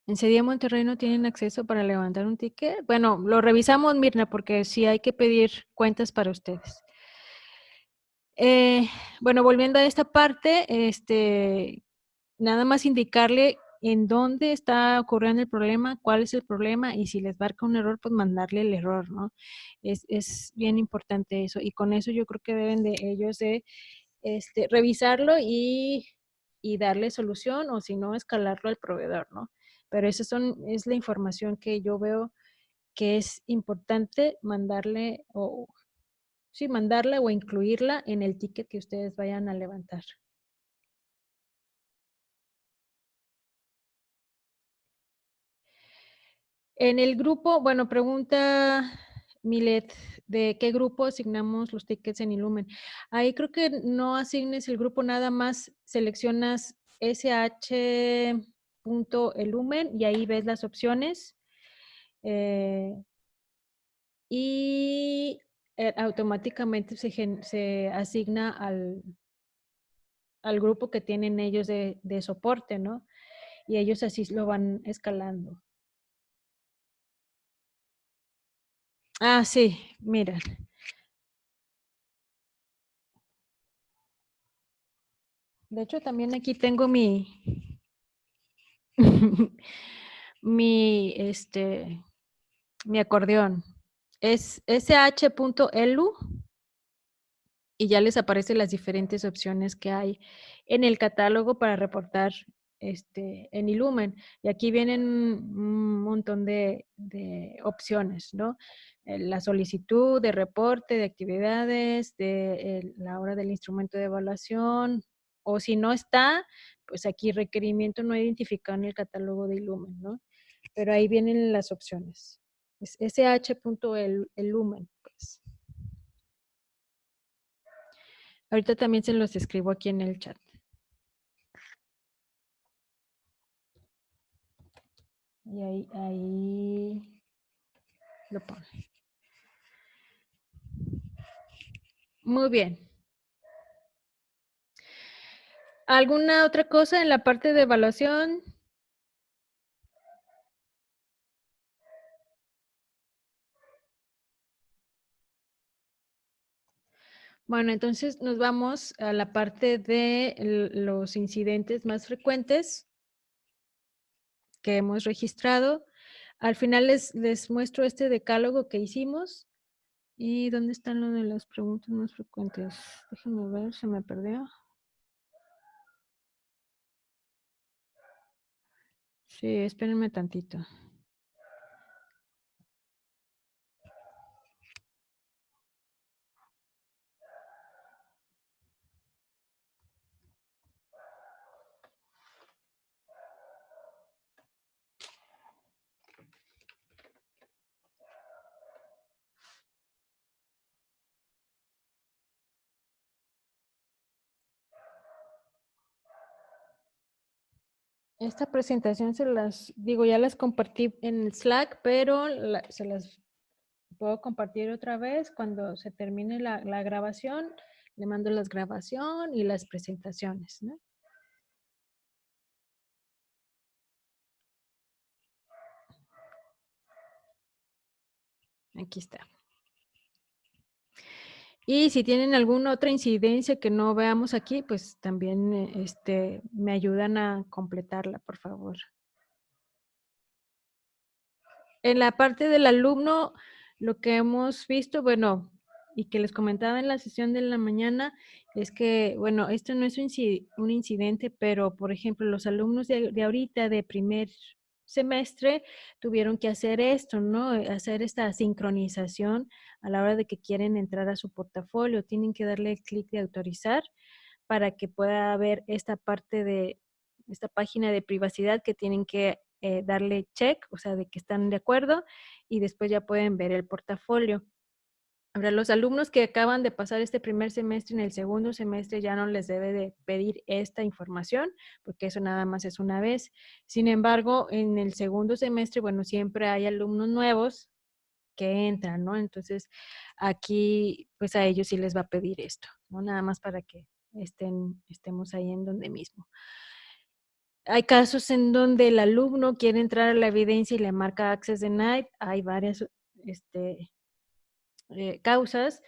¿En CDIE Monterrey no tienen acceso para levantar un ticket? Bueno, lo revisamos, Mirna, porque sí hay que pedir cuentas para ustedes. Eh, bueno, volviendo a esta parte, este, nada más indicarle en dónde está ocurriendo el problema, cuál es el problema y si les marca un error, pues mandarle el error, ¿no? Es, es bien importante eso y con eso yo creo que deben de ellos de este, revisarlo y, y darle solución o si no, escalarlo al proveedor, ¿no? Pero esa son, es la información que yo veo que es importante mandarle o sí, mandarla o incluirla en el ticket que ustedes vayan a levantar. En el grupo, bueno, pregunta Milet, ¿de qué grupo asignamos los tickets en Illumen? Ahí creo que no asignes el grupo, nada más seleccionas sh.elumen y ahí ves las opciones. Eh, y eh, automáticamente se, se asigna al, al, grupo que tienen ellos de, de soporte, ¿no? Y ellos así lo van escalando. Ah, sí, mira. De hecho, también aquí tengo mi, mi, este, mi acordeón. Es sh.elu y ya les aparecen las diferentes opciones que hay en el catálogo para reportar este, en Illumen. Y aquí vienen un montón de, de opciones, ¿no? Eh, la solicitud de reporte de actividades, de la hora del instrumento de evaluación, o si no está, pues aquí requerimiento no identificado en el catálogo de Illumen, ¿no? Pero ahí vienen las opciones. Es sh.lumen, pues. Ahorita también se los escribo aquí en el chat. Y ahí, ahí lo pone. Muy bien. ¿Alguna otra cosa en la parte de evaluación? Bueno, entonces nos vamos a la parte de los incidentes más frecuentes que hemos registrado. Al final les, les muestro este decálogo que hicimos. ¿Y dónde están las preguntas más frecuentes? Déjenme ver, se me perdió. Sí, espérenme tantito. Esta presentación se las, digo, ya las compartí en Slack, pero se las puedo compartir otra vez cuando se termine la, grabación. Le mando las grabación y las presentaciones. Aquí está. Y si tienen alguna otra incidencia que no veamos aquí, pues también eh, este, me ayudan a completarla, por favor. En la parte del alumno, lo que hemos visto, bueno, y que les comentaba en la sesión de la mañana, es que, bueno, esto no es un incidente, pero, por ejemplo, los alumnos de, de ahorita, de primer semestre tuvieron que hacer esto, ¿no? Hacer esta sincronización a la hora de que quieren entrar a su portafolio. Tienen que darle el clic de autorizar para que pueda ver esta parte de esta página de privacidad que tienen que eh, darle check, o sea, de que están de acuerdo y después ya pueden ver el portafolio. Los alumnos que acaban de pasar este primer semestre, en el segundo semestre ya no les debe de pedir esta información, porque eso nada más es una vez. Sin embargo, en el segundo semestre, bueno, siempre hay alumnos nuevos que entran, ¿no? Entonces, aquí, pues a ellos sí les va a pedir esto, ¿no? Nada más para que estén, estemos ahí en donde mismo. Hay casos en donde el alumno quiere entrar a la evidencia y le marca Access Denied. Hay varias este, eh, causas.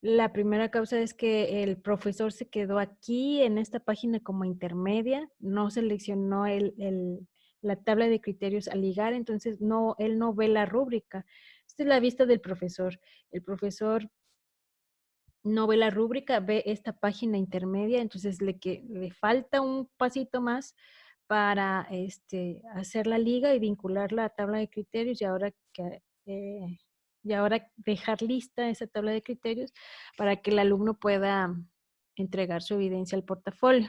La primera causa es que el profesor se quedó aquí en esta página como intermedia, no seleccionó el, la tabla de criterios a ligar, entonces no, él no ve la rúbrica. Esta es la vista del profesor. El profesor no ve la rúbrica, ve esta página intermedia, entonces le, que, le falta un pasito más para este, hacer la liga y vincular la tabla de criterios y ahora que eh, y ahora dejar lista esa tabla de criterios para que el alumno pueda entregar su evidencia al portafolio.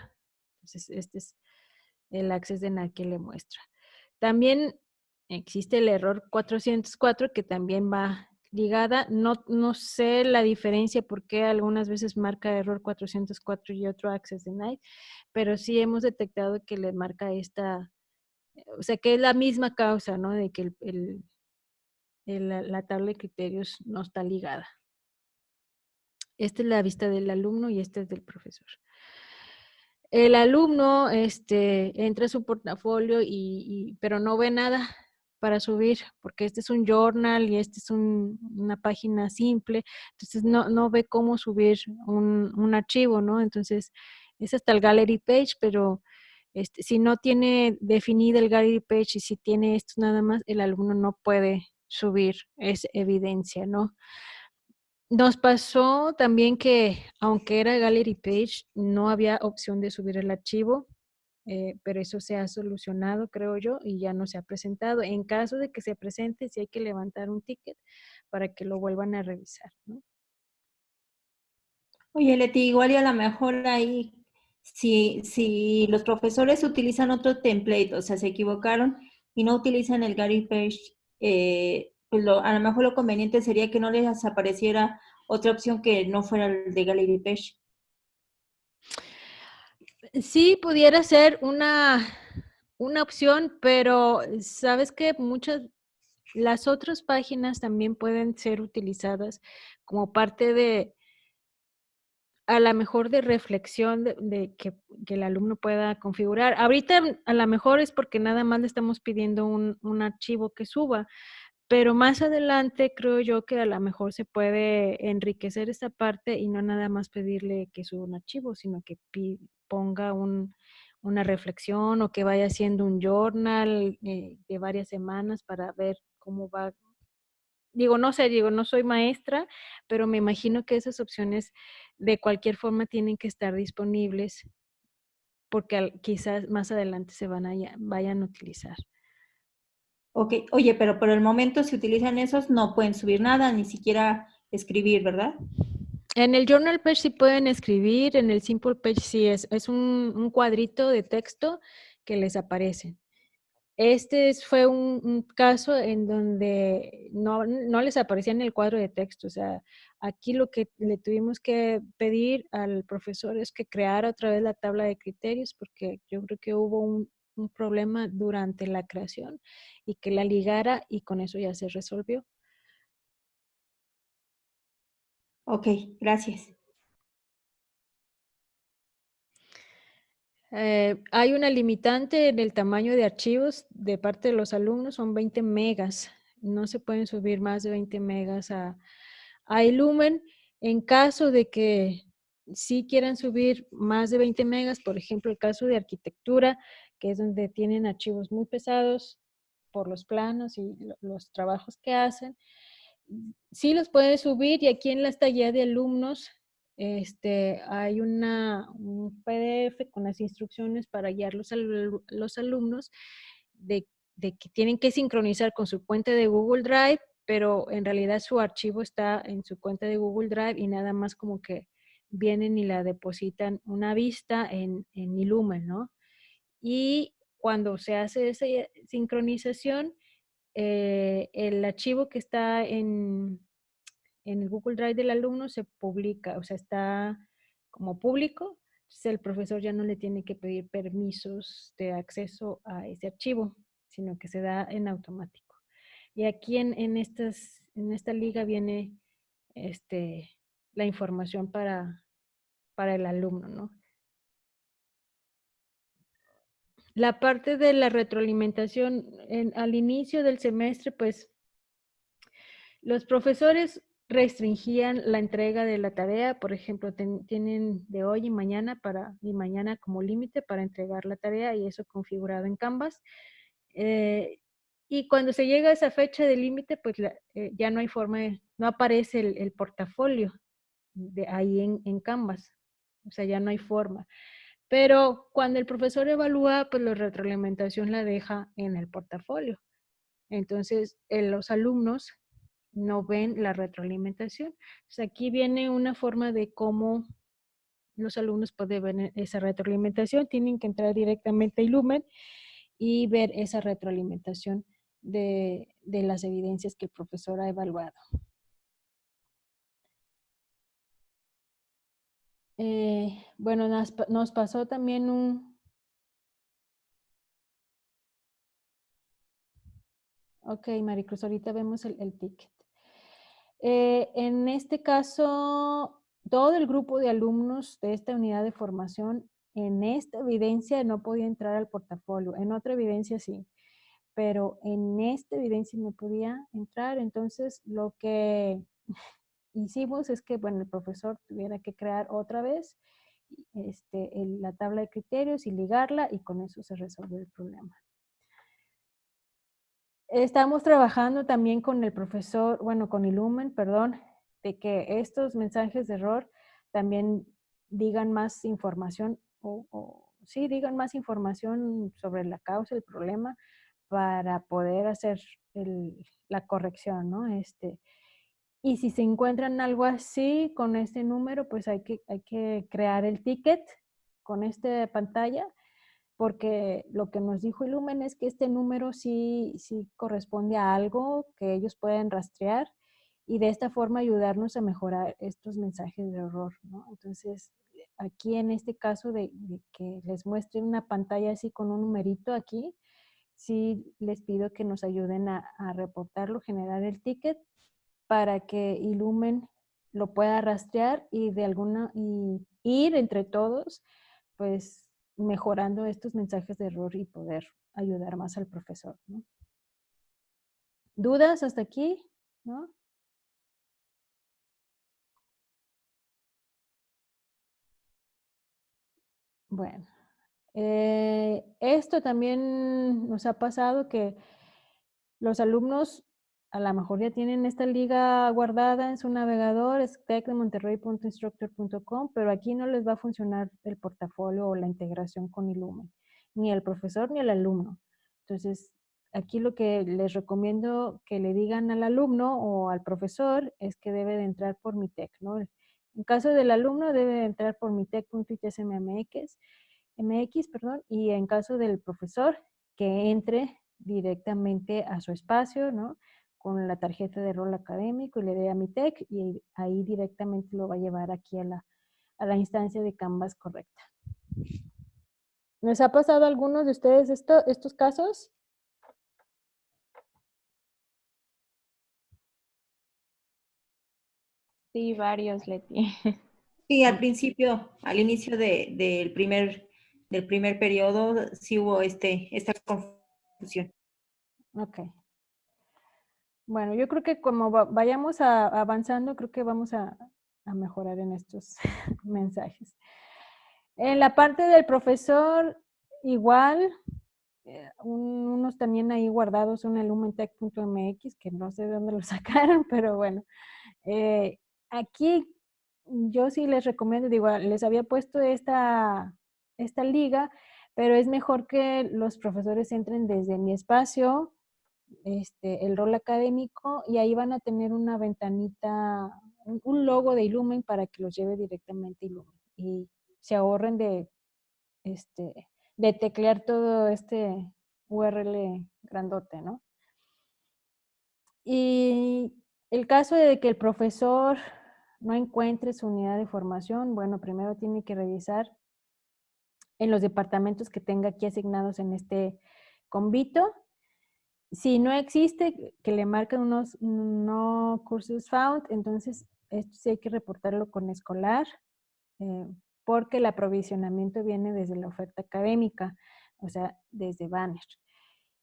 Entonces, este es el access de que le muestra. También existe el error 404 que también va ligada. No, no sé la diferencia por qué algunas veces marca error 404 y otro access denied, pero sí hemos detectado que le marca esta, o sea, que es la misma causa, ¿no? De que el la, tabla de criterios no está ligada. Esta es la vista del alumno y esta es del profesor. El alumno este, entra a su portafolio, y, pero no ve nada para subir, porque este es un journal y este es una página simple, entonces no, no ve cómo subir un, un, archivo, ¿no? Entonces, es hasta el gallery page, pero este, si no tiene definido el gallery page y si tiene esto nada más, el alumno no puede subir, es evidencia, ¿no? Nos pasó también que, aunque era Gallery Page, no había opción de subir el archivo, eh, pero eso se ha solucionado, creo yo, y ya no se ha presentado. En caso de que se presente, sí hay que levantar un ticket para que lo vuelvan a revisar, ¿no? Oye, Leti, igual y a lo mejor ahí, si, si los profesores utilizan otro template, o sea, se equivocaron y no utilizan el Gallery Page eh, pues a lo mejor lo conveniente sería que no les apareciera otra opción que no fuera el de Gallery Page. Sí, pudiera ser una, una opción, pero sabes que muchas, las otras páginas también pueden ser utilizadas como parte de, a lo mejor de reflexión de, que, el alumno pueda configurar. Ahorita a lo mejor es porque nada más le estamos pidiendo un, un, archivo que suba, pero más adelante creo yo que a lo mejor se puede enriquecer esta parte y no nada más pedirle que suba un archivo, sino que ponga un, una reflexión o que vaya haciendo un journal eh, de varias semanas para ver cómo va digo, no sé, digo, no soy maestra, pero me imagino que esas opciones de cualquier forma tienen que estar disponibles porque quizás más adelante se van a, vayan a utilizar. Ok, oye, pero por el momento si utilizan esos no pueden subir nada, ni siquiera escribir, ¿verdad? En el Journal Page sí pueden escribir, en el Simple Page sí es, es un, un cuadrito de texto que les aparece. Este fue un, caso en donde no, les aparecía en el cuadro de texto. O sea, aquí lo que le tuvimos que pedir al profesor es que creara otra vez la tabla de criterios porque yo creo que hubo un, un problema durante la creación y que la ligara y con eso ya se resolvió. Ok, gracias. Eh, hay una limitante en el tamaño de archivos de parte de los alumnos, son 20 megas. No se pueden subir más de 20 megas a, a Illumen. En caso de que sí quieran subir más de 20 megas, por ejemplo, el caso de arquitectura, que es donde tienen archivos muy pesados por los planos y los trabajos que hacen, sí los pueden subir y aquí en la guía de alumnos este, hay una, un PDF con las instrucciones para guiar los, los alumnos de, que tienen que sincronizar con su cuenta de Google Drive, pero en realidad su archivo está en su cuenta de Google Drive y nada más como que vienen y la depositan una vista en, en Illumen, ¿no? Y cuando se hace esa sincronización, eh, el archivo que está en, en el Google Drive del alumno se publica, o sea, está como público, el profesor ya no le tiene que pedir permisos de acceso a ese archivo, sino que se da en automático. Y aquí en, en, estas, en esta liga viene este, la información para, para el alumno, ¿no? La parte de la retroalimentación, al inicio del semestre, pues, los profesores restringían la entrega de la tarea, por ejemplo, tienen de hoy y mañana para, y mañana como límite para entregar la tarea y eso configurado en Canvas. Eh, y cuando se llega a esa fecha de límite, pues eh, ya no hay forma, no aparece el, portafolio de ahí en, en, Canvas. O sea, ya no hay forma. Pero cuando el profesor evalúa, pues la retroalimentación la deja en el portafolio. Entonces, los alumnos no ven la retroalimentación. aquí viene una forma de cómo los alumnos pueden ver esa retroalimentación. Tienen que entrar directamente a Ilumen y ver esa retroalimentación de, las evidencias que el profesor ha evaluado. Eh, bueno, nos, pasó también un... Ok, Maricruz, ahorita vemos el, el. Eh, en este caso, todo el grupo de alumnos de esta unidad de formación, en esta evidencia no podía entrar al portafolio, en otra evidencia sí, pero en esta evidencia no podía entrar. Entonces, lo que hicimos es que, bueno, el profesor tuviera que crear otra vez este, la tabla de criterios y ligarla y con eso se resolvió el problema. Estamos trabajando también con el profesor, bueno, con Illumen, perdón, de que estos mensajes de error también digan más información o, sí, digan más información sobre la causa, el problema, para poder hacer la corrección, ¿no? Este, y si se encuentran algo así con este número, pues hay que, hay que crear el ticket con esta pantalla porque lo que nos dijo Ilumen es que este número sí, sí corresponde a algo que ellos pueden rastrear y de esta forma ayudarnos a mejorar estos mensajes de error. Entonces, aquí en este caso de, que les muestre una pantalla así con un numerito aquí, sí les pido que nos ayuden a, a reportarlo, generar el ticket para que Ilumen lo pueda rastrear y de alguna, y ir entre todos, pues mejorando estos mensajes de error y poder ayudar más al profesor. ¿Dudas hasta aquí? ¿No? Bueno, eh, esto también nos ha pasado que los alumnos a lo mejor ya tienen esta liga guardada en su navegador, es tecdemonterrey.instructor.com, pero aquí no les va a funcionar el portafolio o la integración con Illumen, ni el profesor ni el alumno. Entonces, aquí lo que les recomiendo que le digan al alumno o al profesor es que debe de entrar por mi tech, ¿no? En caso del alumno debe de entrar por mi tech.itsmmx, MX, perdón, y en caso del profesor que entre directamente a su espacio, ¿no? Con la tarjeta de rol académico y le dé a mi tech y ahí directamente lo va a llevar aquí a la, a la instancia de Canvas correcta. ¿Les ha pasado a algunos de ustedes esto, estos casos? Sí, varios, Leti. Sí, al principio, al inicio del primer del primer periodo, sí hubo este, esta confusión. Ok, bueno, yo creo que como vayamos avanzando, creo que vamos a, mejorar en estos mensajes. En la parte del profesor, igual, eh, unos también ahí guardados el lumentech.mx, que no sé de dónde lo sacaron, pero bueno. Eh, aquí yo sí les recomiendo, digo, les había puesto esta, esta liga, pero es mejor que los profesores entren desde mi espacio, este, el rol académico y ahí van a tener una ventanita, un, logo de Illumen para que los lleve directamente Illumen y se ahorren de, este, de teclear todo este URL grandote, ¿no? Y el caso de que el profesor no encuentre su unidad de formación, bueno, primero tiene que revisar en los departamentos que tenga aquí asignados en este convito. Si no existe, que le marquen unos no cursos found, entonces esto sí hay que reportarlo con escolar, eh, porque el aprovisionamiento viene desde la oferta académica, o sea, desde Banner.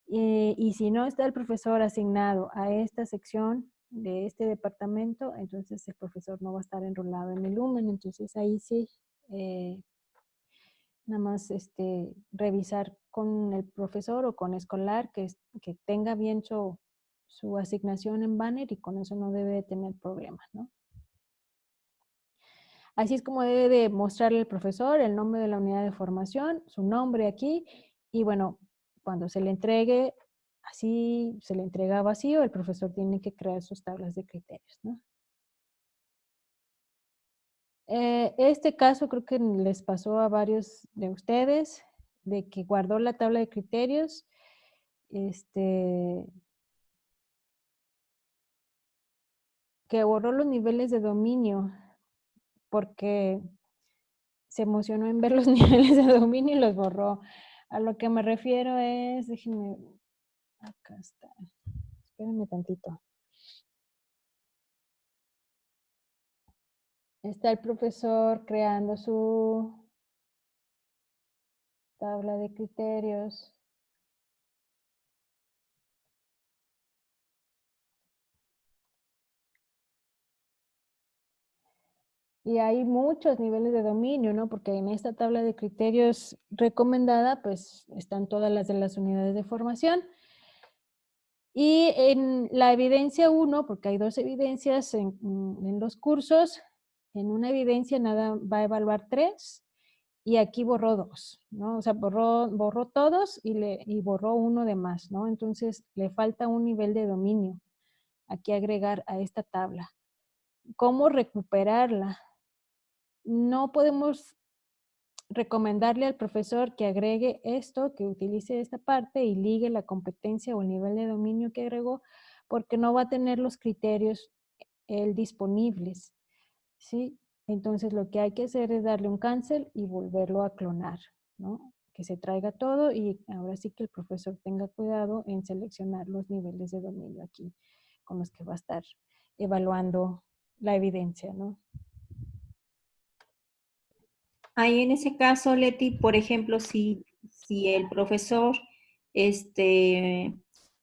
y si no está el profesor asignado a esta sección de este departamento, entonces el profesor no va a estar enrolado en el Lumen, entonces ahí sí eh, nada más este, revisar con el profesor o con escolar que, que tenga bien su, su, asignación en banner y con eso no debe de tener problemas, ¿no? Así es como debe de mostrarle el profesor el nombre de la unidad de formación, su nombre aquí, y bueno, cuando se le entregue, así se le entrega vacío, el profesor tiene que crear sus tablas de criterios. Eh, este caso creo que les pasó a varios de ustedes, de que guardó la tabla de criterios, este, que borró los niveles de dominio, porque se emocionó en ver los niveles de dominio y los borró. A lo que me refiero es, déjenme, acá está, espérenme tantito. Está el profesor creando su tabla de criterios. Y hay muchos niveles de dominio, ¿no? Porque en esta tabla de criterios recomendada, pues están todas las de las unidades de formación. Y en la evidencia 1, porque hay dos evidencias en, en los cursos, en una evidencia nada va a evaluar tres y aquí borró dos, ¿no? O sea, borró, borró todos y, le, y borró uno de más, ¿no? Entonces le falta un nivel de dominio aquí agregar a esta tabla. ¿Cómo recuperarla? No podemos recomendarle al profesor que agregue esto, que utilice esta parte y ligue la competencia o el nivel de dominio que agregó, porque no va a tener los criterios él disponibles. ¿Sí? Entonces lo que hay que hacer es darle un cancel y volverlo a clonar, ¿no? Que se traiga todo y ahora sí que el profesor tenga cuidado en seleccionar los niveles de dominio aquí con los que va a estar evaluando la evidencia, ¿no? Ahí en ese caso, Leti, por ejemplo, si, si el profesor, este,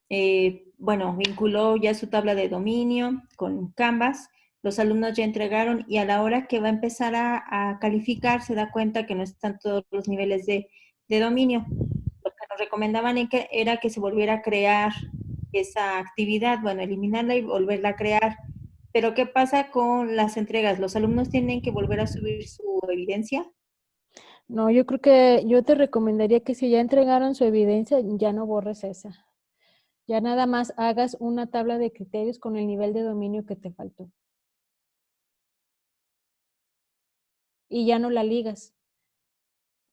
eh, bueno, vinculó ya su tabla de dominio con Canvas, los alumnos ya entregaron y a la hora que va a empezar a, calificar se da cuenta que no están todos los niveles de, dominio. Lo que nos recomendaban era que se volviera a crear esa actividad, bueno, eliminarla y volverla a crear. Pero ¿qué pasa con las entregas? ¿Los alumnos tienen que volver a subir su evidencia? No, yo creo que yo te recomendaría que si ya entregaron su evidencia, ya no borres esa. Ya nada más hagas una tabla de criterios con el nivel de dominio que te faltó. Y ya no la ligas.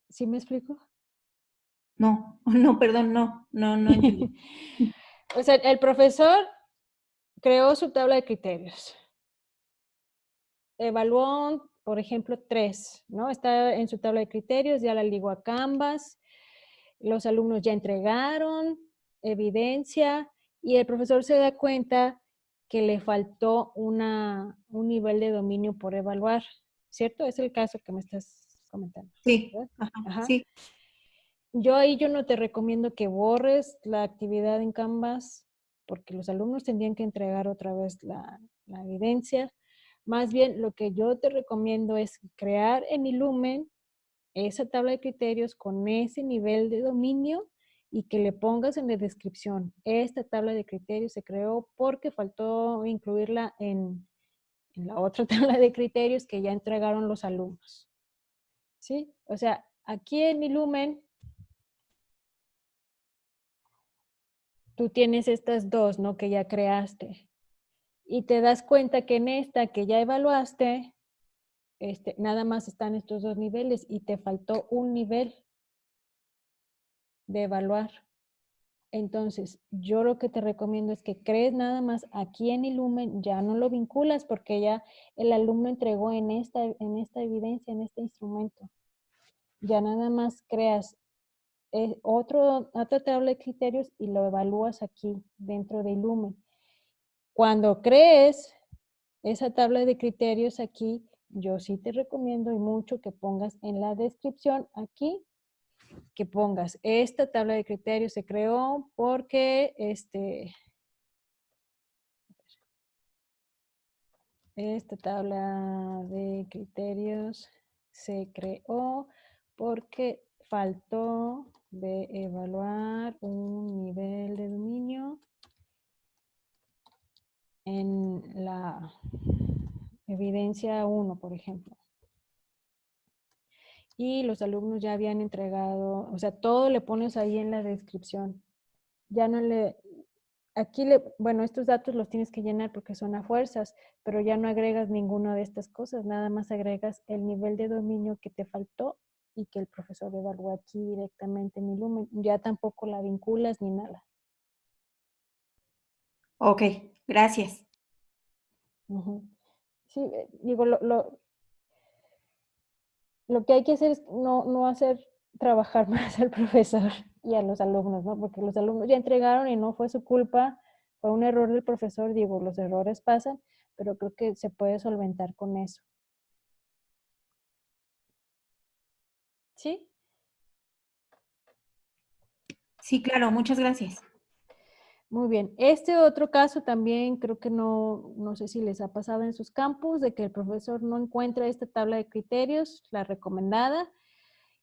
¿Sí me explico? No, no, perdón, no, no, no o sea, el profesor creó su tabla de criterios. Evaluó, por ejemplo, tres, ¿no? Está en su tabla de criterios, ya la ligó a Canvas, los alumnos ya entregaron evidencia y el profesor se da cuenta que le faltó una, un nivel de dominio por evaluar. ¿Cierto? Es el caso que me estás comentando. Sí, sí. Yo ahí yo no te recomiendo que borres la actividad en Canvas porque los alumnos tendrían que entregar otra vez la, la evidencia. Más bien, lo que yo te recomiendo es crear en Ilumen esa tabla de criterios con ese nivel de dominio y que le pongas en la descripción. Esta tabla de criterios se creó porque faltó incluirla en, en la otra tabla de criterios que ya entregaron los alumnos. ¿Sí? O sea, aquí en Ilumen, tú tienes estas dos, ¿no? Que ya creaste. Y te das cuenta que en esta que ya evaluaste, este, nada más están estos dos niveles y te faltó un nivel de evaluar. Entonces, yo lo que te recomiendo es que crees nada más aquí en Illumen, ya no lo vinculas porque ya el alumno entregó en esta, en esta evidencia, en este instrumento. Ya nada más creas eh, otro, otra tabla de criterios y lo evalúas aquí dentro de Illumen. Cuando crees esa tabla de criterios aquí, yo sí te recomiendo y mucho que pongas en la descripción aquí que pongas. Esta tabla de criterios se creó porque este esta tabla de criterios se creó porque faltó de evaluar un nivel de dominio en la evidencia 1, por ejemplo y los alumnos ya habían entregado, o sea, todo le pones ahí en la descripción. Ya no le, aquí le, bueno, estos datos los tienes que llenar porque son a fuerzas, pero ya no agregas ninguna de estas cosas, nada más agregas el nivel de dominio que te faltó y que el profesor evaluó aquí directamente en Illumen. Ya tampoco la vinculas ni nada. Ok, gracias. Sí, eh, digo, lo, lo que hay que hacer es no, hacer trabajar más al profesor y a los alumnos, ¿no? Porque los alumnos ya entregaron y no fue su culpa, fue un error del profesor, digo, los errores pasan, pero creo que se puede solventar con eso. ¿Sí? Sí, claro, muchas gracias. Muy bien. Este otro caso también creo que no, no sé si les ha pasado en sus campus, de que el profesor no encuentra esta tabla de criterios, la recomendada.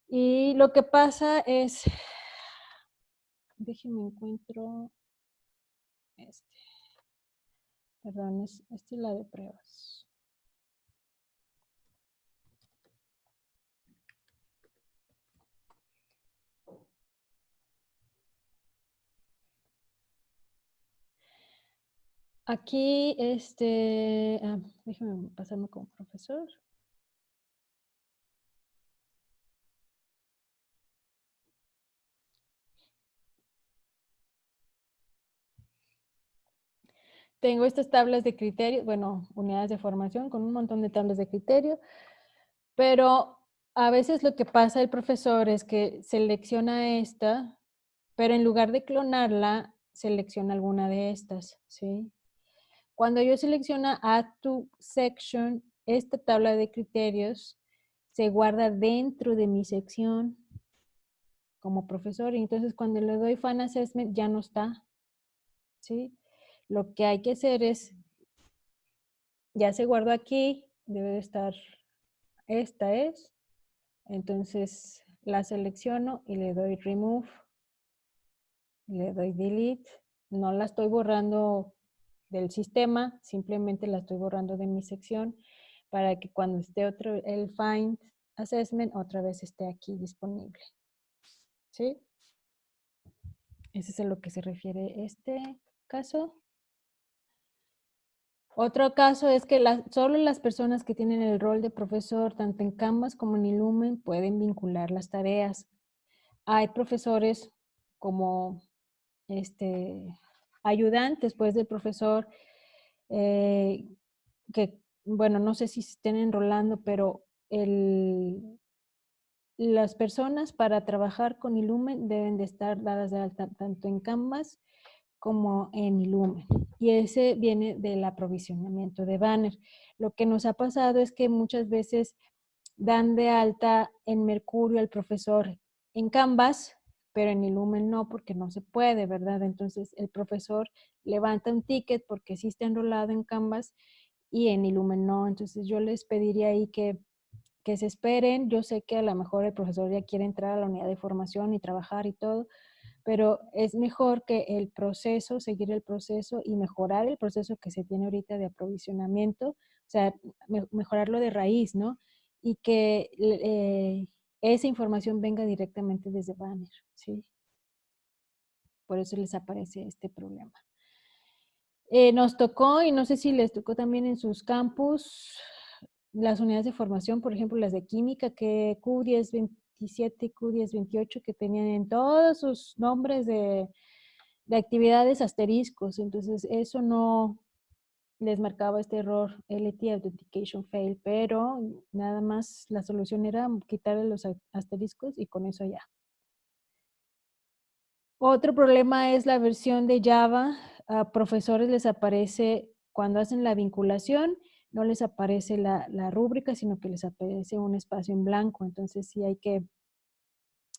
Y lo que pasa es, déjenme encuentro este. Perdón, es, esta es la de pruebas. Aquí, este, ah, déjame pasarme como profesor. Tengo estas tablas de criterio, bueno, unidades de formación con un montón de tablas de criterio, pero a veces lo que pasa el profesor es que selecciona esta, pero en lugar de clonarla, selecciona alguna de estas, ¿sí? Cuando yo selecciona Add to Section, esta tabla de criterios se guarda dentro de mi sección como profesor. Y entonces cuando le doy Fan Assessment ya no está. ¿sí? Lo que hay que hacer es, ya se guardó aquí, debe de estar, esta es. Entonces la selecciono y le doy Remove. Le doy Delete. No la estoy borrando del sistema, simplemente la estoy borrando de mi sección para que cuando esté otro, el Find Assessment otra vez esté aquí disponible. ¿Sí? Ese es a lo que se refiere este caso. Otro caso es que solo las personas que tienen el rol de profesor, tanto en Canvas como en Illumen, pueden vincular las tareas. Hay profesores como este, ayudantes después del profesor, eh, que, bueno, no sé si estén enrolando, pero el, las personas para trabajar con Illumen deben de estar dadas de alta tanto en Canvas como en Illumen. Y ese viene del aprovisionamiento de banner. Lo que nos ha pasado es que muchas veces dan de alta en Mercurio al profesor en Canvas, pero en Illumen no, porque no se puede, ¿verdad? Entonces el profesor levanta un ticket porque sí está enrolado en Canvas y en Illumen no. Entonces yo les pediría ahí que, que se esperen. Yo sé que a lo mejor el profesor ya quiere entrar a la unidad de formación y trabajar y todo, pero es mejor que el proceso, seguir el proceso y mejorar el proceso que se tiene ahorita de aprovisionamiento, o sea, mejorarlo de raíz, ¿no? Y que eh, esa información venga directamente desde Banner, ¿sí? Por eso les aparece este problema. Eh, nos tocó, y no sé si les tocó también en sus campus, las unidades de formación, por ejemplo, las de química, que Q1027 y Q1028, que tenían en todos sus nombres de, de actividades asteriscos, entonces eso no les marcaba este error LT Authentication Fail, pero nada más la solución era quitarle los asteriscos y con eso ya. Otro problema es la versión de Java. A profesores les aparece, cuando hacen la vinculación, no les aparece la, rúbrica, sino que les aparece un espacio en blanco. Entonces sí hay que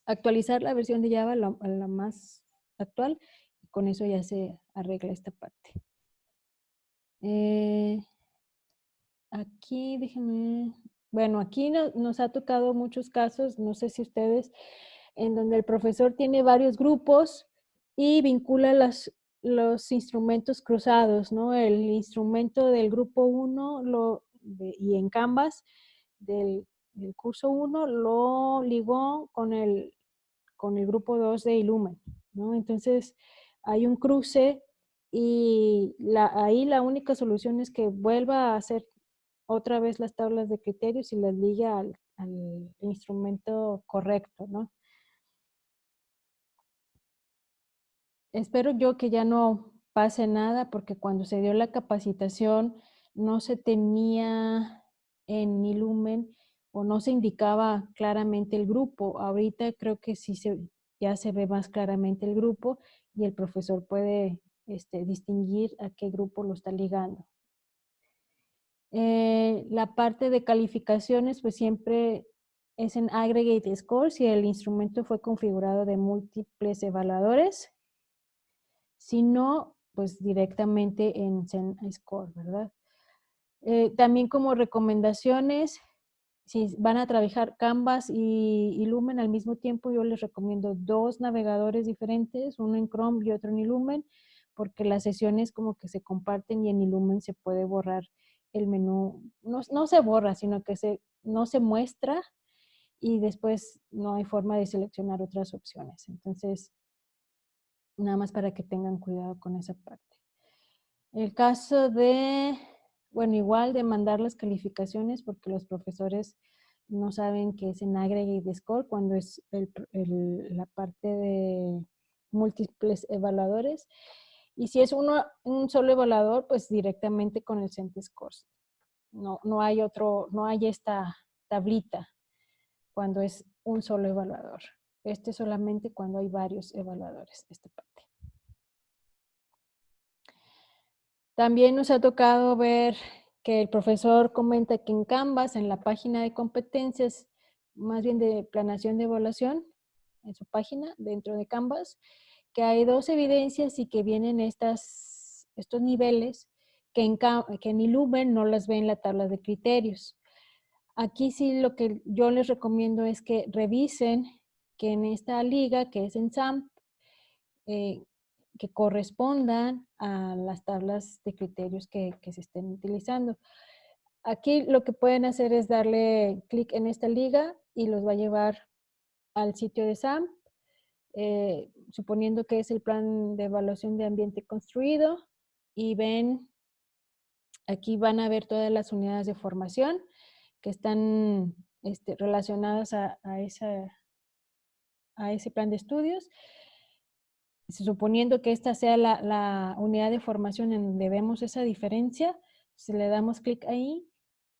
actualizar la versión de Java a la, más actual con eso ya se arregla esta parte. Eh, aquí, déjenme, bueno, aquí nos ha tocado muchos casos, no sé si ustedes en donde el profesor tiene varios grupos y vincula los instrumentos cruzados, ¿no? El instrumento del grupo 1 lo, y en Canvas del, curso 1 lo ligó con el, con el grupo 2 de Illumen, ¿no? Entonces hay un cruce y ahí la única solución es que vuelva a hacer otra vez las tablas de criterios y las liga al, al instrumento correcto, ¿no? espero yo que ya no pase nada porque cuando se dio la capacitación no se tenía en Ilumen o no se indicaba claramente el grupo. Ahorita creo que sí se, ya se ve más claramente el grupo y el profesor puede este, distinguir a qué grupo lo está ligando. Eh, la parte de calificaciones pues siempre es en aggregate score si el instrumento fue configurado de múltiples evaluadores si no, pues directamente en Zen Score, ¿verdad? Eh, también como recomendaciones, si van a trabajar Canvas y Illumen al mismo tiempo, yo les recomiendo dos navegadores diferentes, uno en Chrome y otro en Illumen, porque las sesiones como que se comparten y en Illumen se puede borrar el menú, no, no se borra, sino que se, no se muestra y después no hay forma de seleccionar otras opciones. Entonces, Nada más para que tengan cuidado con esa parte. El caso de, bueno, igual de mandar las calificaciones porque los profesores no saben que es en aggregate score cuando es la parte de múltiples evaluadores. Y si es uno, un solo evaluador, pues directamente con el CentScores. No, no hay otro, no hay esta tablita cuando es un solo evaluador. Este solamente cuando hay varios evaluadores, esta parte. También nos ha tocado ver que el profesor comenta que en Canvas, en la página de competencias, más bien de planación de evaluación, en su página, dentro de Canvas, que hay dos evidencias y que vienen estas, estos niveles que en, que no las ven en la tabla de criterios. Aquí sí lo que yo les recomiendo es que revisen que en esta liga, que es en SAMP, eh, que correspondan a las tablas de criterios que, se estén utilizando. Aquí lo que pueden hacer es darle clic en esta liga y los va a llevar al sitio de SAMP, eh, suponiendo que es el plan de evaluación de ambiente construido y ven, aquí van a ver todas las unidades de formación que están este, relacionadas a, esa, a ese plan de estudios. Suponiendo que esta sea la, unidad de formación en donde vemos esa diferencia, si le damos clic ahí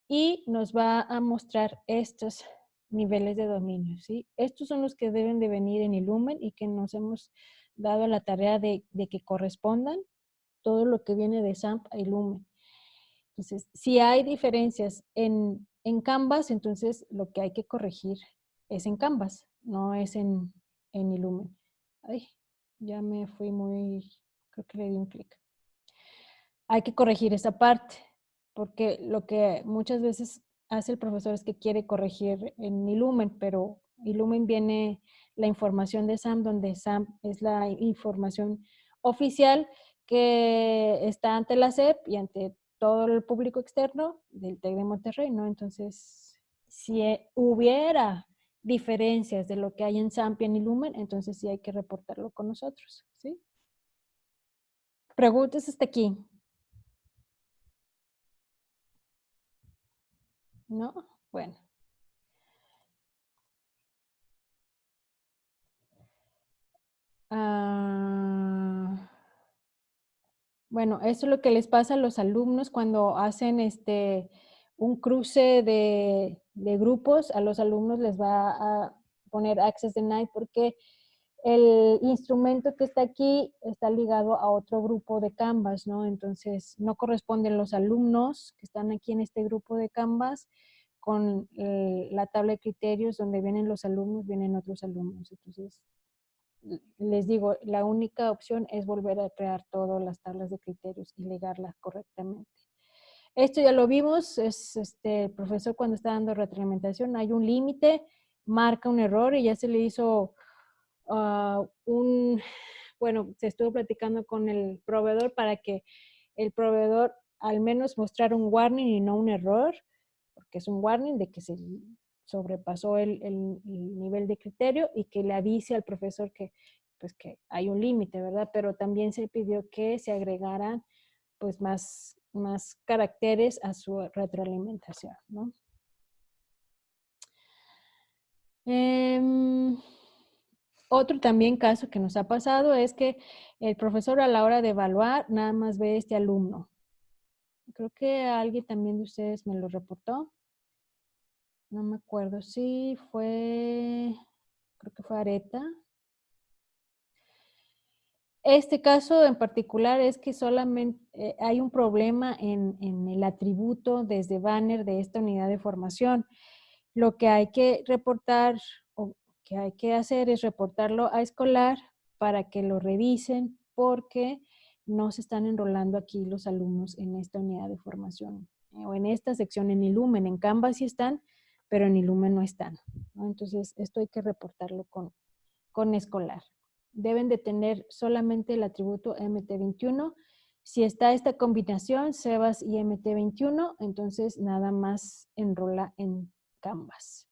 y nos va a mostrar estos niveles de dominio. ¿sí? Estos son los que deben de venir en Illumen y que nos hemos dado la tarea de, que correspondan todo lo que viene de SAMP a Illumen. Entonces, si hay diferencias en, en Canvas, entonces lo que hay que corregir es en Canvas no es en, en Illumen. Ay, ya me fui muy, creo que le di un clic. Hay que corregir esa parte, porque lo que muchas veces hace el profesor es que quiere corregir en Illumen, pero Illumen viene la información de SAM, donde SAM es la información oficial que está ante la SEP y ante todo el público externo del TEC de Monterrey, ¿no? Entonces, si hubiera diferencias de lo que hay en Sampian y Lumen, entonces sí hay que reportarlo con nosotros, ¿sí? Preguntas hasta aquí. ¿No? Bueno. Ah, Bueno, eso es lo que les pasa a los alumnos cuando hacen este un cruce de, de grupos. A los alumnos les va a poner Access Denied porque el instrumento que está aquí está ligado a otro grupo de Canvas, ¿no? Entonces, no corresponden los alumnos que están aquí en este grupo de Canvas con eh, la tabla de criterios donde vienen los alumnos, vienen otros alumnos. Entonces, les digo, la única opción es volver a crear todas las tablas de criterios y ligarlas correctamente. Esto ya lo vimos, es este, el profesor cuando está dando retroalimentación, hay un límite, marca un error y ya se le hizo Ah, un, bueno, se estuvo platicando con el proveedor para que el proveedor al menos mostrara un warning y no un error, porque es un warning de que se sobrepasó el, el, nivel de criterio y que le avise al profesor que, pues, que hay un límite, ¿verdad? Pero también se pidió que se agregaran pues más, más caracteres a su retroalimentación, ¿no? Em, otro también caso que nos ha pasado es que el profesor a la hora de evaluar nada más ve este alumno. Creo que alguien también de ustedes me lo reportó. No me acuerdo si fue, creo que fue Areta. Este caso en particular es que solamente eh, hay un problema en, en el atributo desde banner de esta unidad de formación. Lo que hay que reportar que hay que hacer es reportarlo a escolar para que lo revisen porque no se están enrolando aquí los alumnos en esta unidad de formación eh, o en esta sección en Ilumen. En Canvas sí están, pero en Ilumen no están. Entonces, esto hay que reportarlo con, con escolar. Deben de tener solamente el atributo MT21. Si está esta combinación, SEBAS y MT21, entonces nada más enrola en Canvas.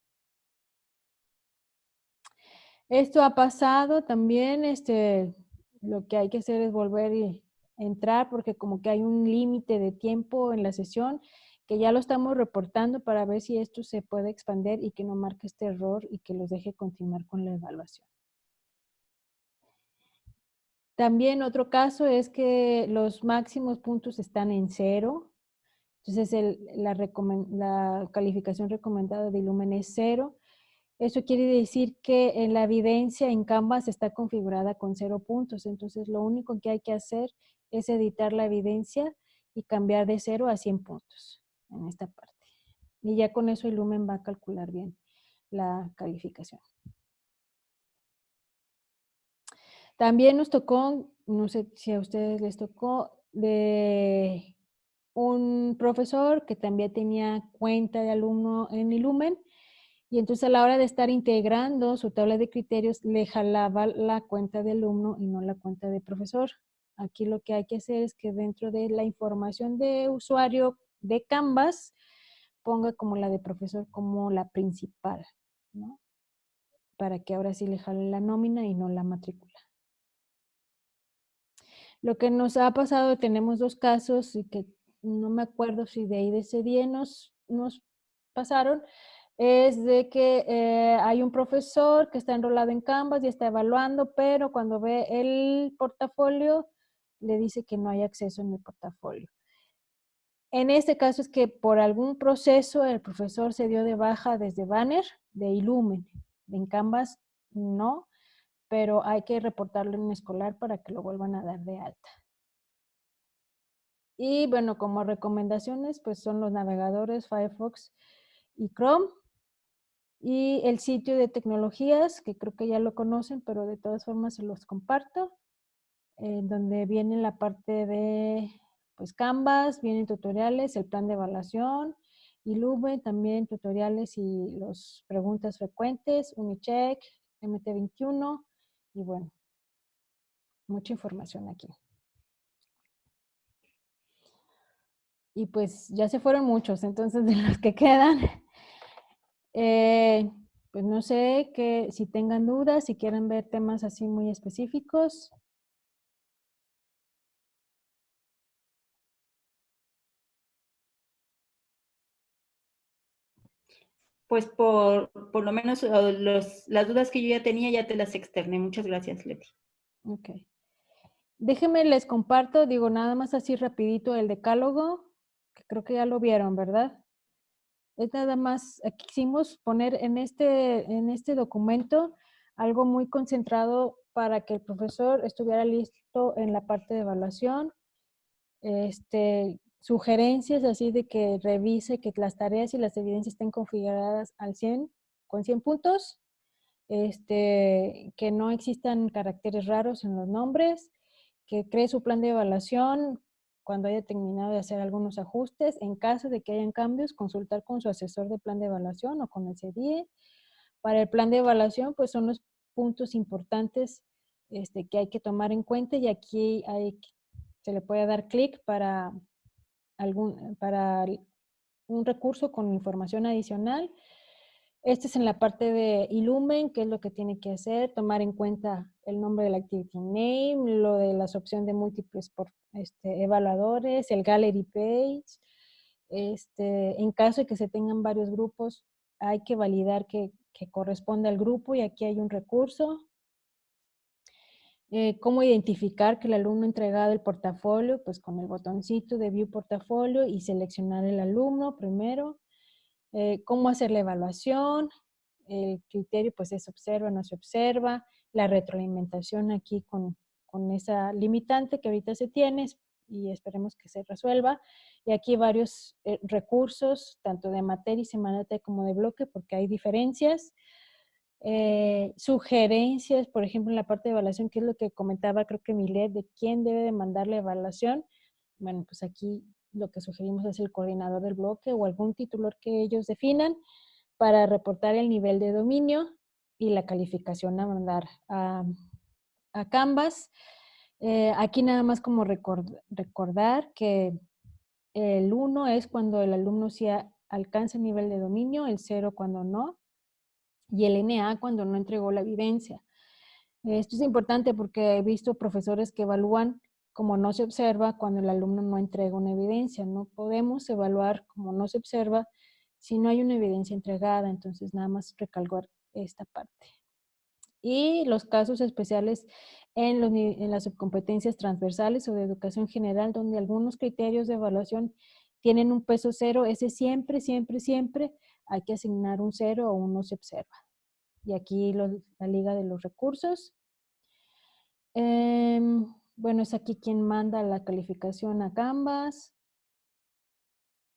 Esto ha pasado también, este, lo que hay que hacer es volver y entrar porque como que hay un límite de tiempo en la sesión que ya lo estamos reportando para ver si esto se puede expandir y que no marque este error y que los deje continuar con la evaluación. También otro caso es que los máximos puntos están en cero. Entonces la, calificación recomendada de Ilumen es cero. Eso quiere decir que en la evidencia en Canvas está configurada con cero puntos. Entonces, lo único que hay que hacer es editar la evidencia y cambiar de cero a 100 puntos en esta parte. Y ya con eso Lumen va a calcular bien la calificación. También nos tocó, no sé si a ustedes les tocó, de un profesor que también tenía cuenta de alumno en Ilumen y entonces a la hora de estar integrando su tabla de criterios, le jalaba la cuenta de alumno y no la cuenta de profesor. Aquí lo que hay que hacer es que dentro de la información de usuario de Canvas, ponga como la de profesor como la principal, ¿no? Para que ahora sí le jale la nómina y no la matrícula. Lo que nos ha pasado, tenemos dos casos y que no me acuerdo si de ahí de ese día nos, nos pasaron, es de que eh, hay un profesor que está enrolado en Canvas y está evaluando, pero cuando ve el portafolio, le dice que no hay acceso en el portafolio. En este caso es que por algún proceso el profesor se dio de baja desde Banner, de Illumen. En Canvas no, pero hay que reportarlo en escolar para que lo vuelvan a dar de alta. Y bueno, como recomendaciones, pues son los navegadores Firefox y Chrome. Y el sitio de tecnologías, que creo que ya lo conocen, pero de todas formas se los comparto, en donde viene la parte de pues Canvas, vienen tutoriales, el plan de evaluación, y Lube también tutoriales y las preguntas frecuentes, Unicheck, MT21, y bueno, mucha información aquí. Y pues ya se fueron muchos, entonces de los que quedan, eh, pues no sé que si tengan dudas, si quieren ver temas así muy específicos. Pues por, por lo menos los, las dudas que yo ya tenía ya te las externé. Muchas gracias, Leti. Ok. Déjenme les comparto, digo nada más así rapidito el decálogo, que creo que ya lo vieron, ¿verdad? Es nada más, aquí quisimos poner en este, en este documento algo muy concentrado para que el profesor estuviera listo en la parte de evaluación, este, sugerencias así de que revise que las tareas y las evidencias estén configuradas al 100, con 100 puntos, este, que no existan caracteres raros en los nombres, que cree su plan de evaluación cuando haya terminado de hacer algunos ajustes. En caso de que hayan cambios, consultar con su asesor de plan de evaluación o con el CDIE. Para el plan de evaluación, pues son los puntos importantes este, que hay que tomar en cuenta y aquí hay, se le puede dar clic para, algún, para un recurso con información adicional este es en la parte de Illumen, qué es lo que tiene que hacer, tomar en cuenta el nombre del Activity Name, lo de las opciones de múltiples por, este, evaluadores, el Gallery Page. Este, en caso de que se tengan varios grupos, hay que validar que, que corresponde al grupo y aquí hay un recurso. Eh, cómo identificar que el alumno ha entregado el portafolio, pues con el botoncito de View Portafolio y seleccionar el alumno primero. Eh, cómo hacer la evaluación, el criterio pues es observa, no se observa, la retroalimentación aquí con, esa limitante que ahorita se tiene y esperemos que se resuelva. Y aquí varios eh, recursos, tanto de materia y semanal como de bloque, porque hay diferencias. Eh, sugerencias, por ejemplo, en la parte de evaluación, que es lo que comentaba creo que Milet, de quién debe de mandar la evaluación. Bueno, pues aquí lo que sugerimos es el coordinador del bloque o algún titular que ellos definan para reportar el nivel de dominio y la calificación a mandar a, Canvas. Eh, aquí nada más como recordar que el 1 es cuando el alumno sí alcanza el nivel de dominio, el 0 cuando no, y el NA cuando no entregó la evidencia. Esto es importante porque he visto profesores que evalúan como no se observa cuando el alumno no entrega una evidencia. No podemos evaluar como no se observa si no hay una evidencia entregada. Entonces, nada más recalcar esta parte. Y los casos especiales en, las subcompetencias transversales o de educación general, donde algunos criterios de evaluación tienen un peso cero, ese siempre, siempre, siempre hay que asignar un cero o uno se observa. Y aquí la liga de los recursos. Em, bueno, es aquí quien manda la calificación a Canvas.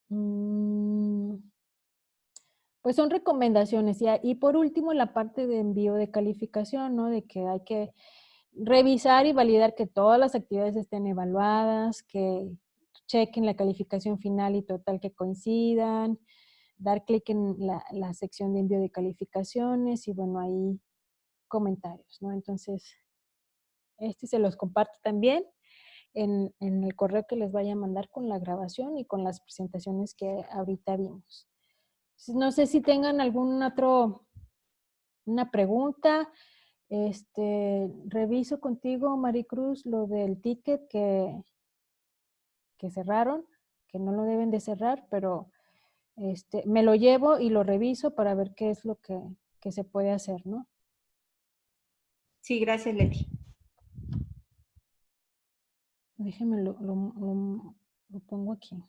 Mm, pues son recomendaciones. Y, y por último, la parte de envío de calificación, ¿no? De que hay que revisar y validar que todas las actividades estén evaluadas, que chequen la calificación final y total que coincidan, dar clic en la, la sección de envío de calificaciones y bueno, ahí comentarios, ¿no? Entonces, este se los comparto también en, el correo que les vaya a mandar con la grabación y con las presentaciones que ahorita vimos. No sé si tengan algún otro, una pregunta. Este, reviso contigo, Maricruz, lo del ticket que, que cerraron, que no lo deben de cerrar, pero este, me lo llevo y lo reviso para ver qué es lo que, que se puede hacer, ¿no? Sí, gracias, Leti. Déjenme lo, pongo aquí.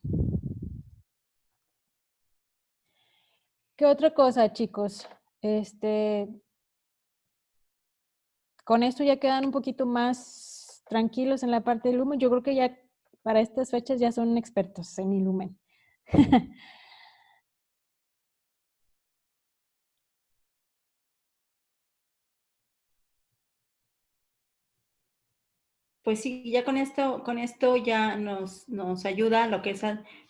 ¿Qué otra cosa, chicos? Este, con esto ya quedan un poquito más tranquilos en la parte del Lumen. Yo creo que ya para estas fechas ya son expertos en Illumen. pues sí, ya con esto, con esto ya nos, nos ayuda lo que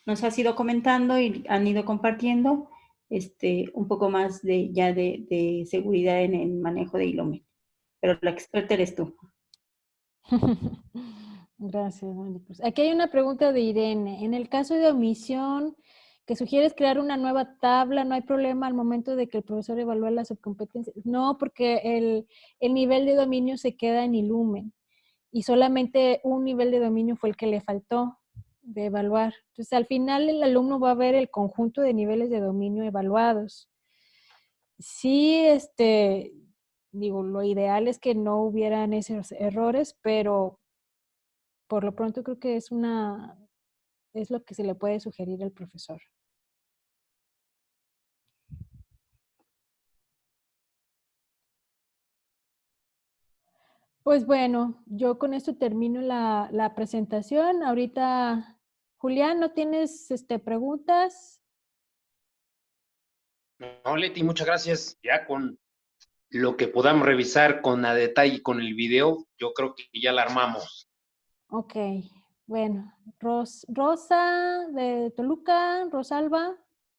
nos ha sido comentando y han ido compartiendo este, un poco más de ya de, seguridad en el manejo de Ilome. Pero la experta eres tú. Gracias, Aquí hay una pregunta de Irene. En el caso de omisión, que sugieres crear una nueva tabla, no hay problema al momento de que el profesor evalúe las subcompetencias. No, porque el, el nivel de dominio se queda en Ilumen y solamente un nivel de dominio fue el que le faltó de evaluar. Entonces, al final el alumno va a ver el conjunto de niveles de dominio evaluados. Sí, este, digo, lo ideal es que no hubieran esos errores, pero por lo pronto creo que es una, es lo que se le puede sugerir al profesor. Pues bueno, yo con esto termino la, la presentación. Ahorita, Julián, ¿no tienes este, preguntas? No, Leti, muchas gracias. Ya con lo que podamos revisar con a detalle con el video, yo creo que ya la armamos. Ok, bueno. Ros- Rosa de Toluca, Rosalba,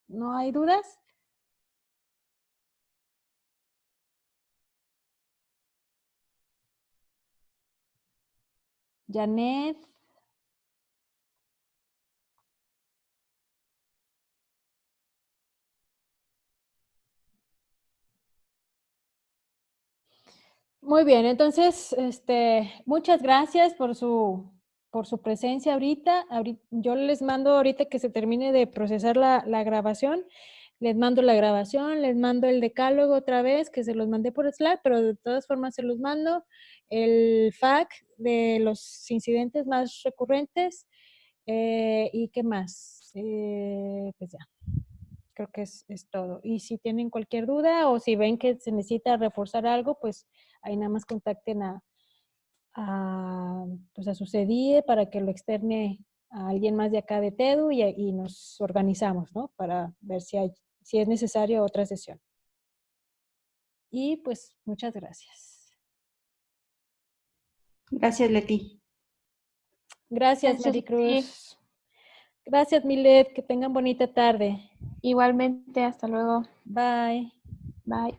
¿no hay dudas? Janet. Muy bien, entonces, este, muchas gracias por su, por su presencia ahorita. Ahori- Yo les mando ahorita que se termine de procesar la, la grabación, les mando la grabación, les mando el decálogo otra vez, que se los mandé por Slack, pero de todas formas se los mando. El FAQ de los incidentes más recurrentes. eh, ¿Y qué más? Eh, pues ya creo que es, es todo. Y si tienen cualquier duda o si ven que se necesita reforzar algo, pues ahí nada más contacten a, a, pues a su CDIE para que lo externe a alguien más de acá de TEDU y, y nos organizamos, ¿no? Para ver si, hay, si es necesario otra sesión. Y pues muchas gracias. Gracias, Leti. Gracias, Gracias, Maricruz. Gracias, Milet. Que tengan bonita tarde. Igualmente, hasta luego. Bye. Bye.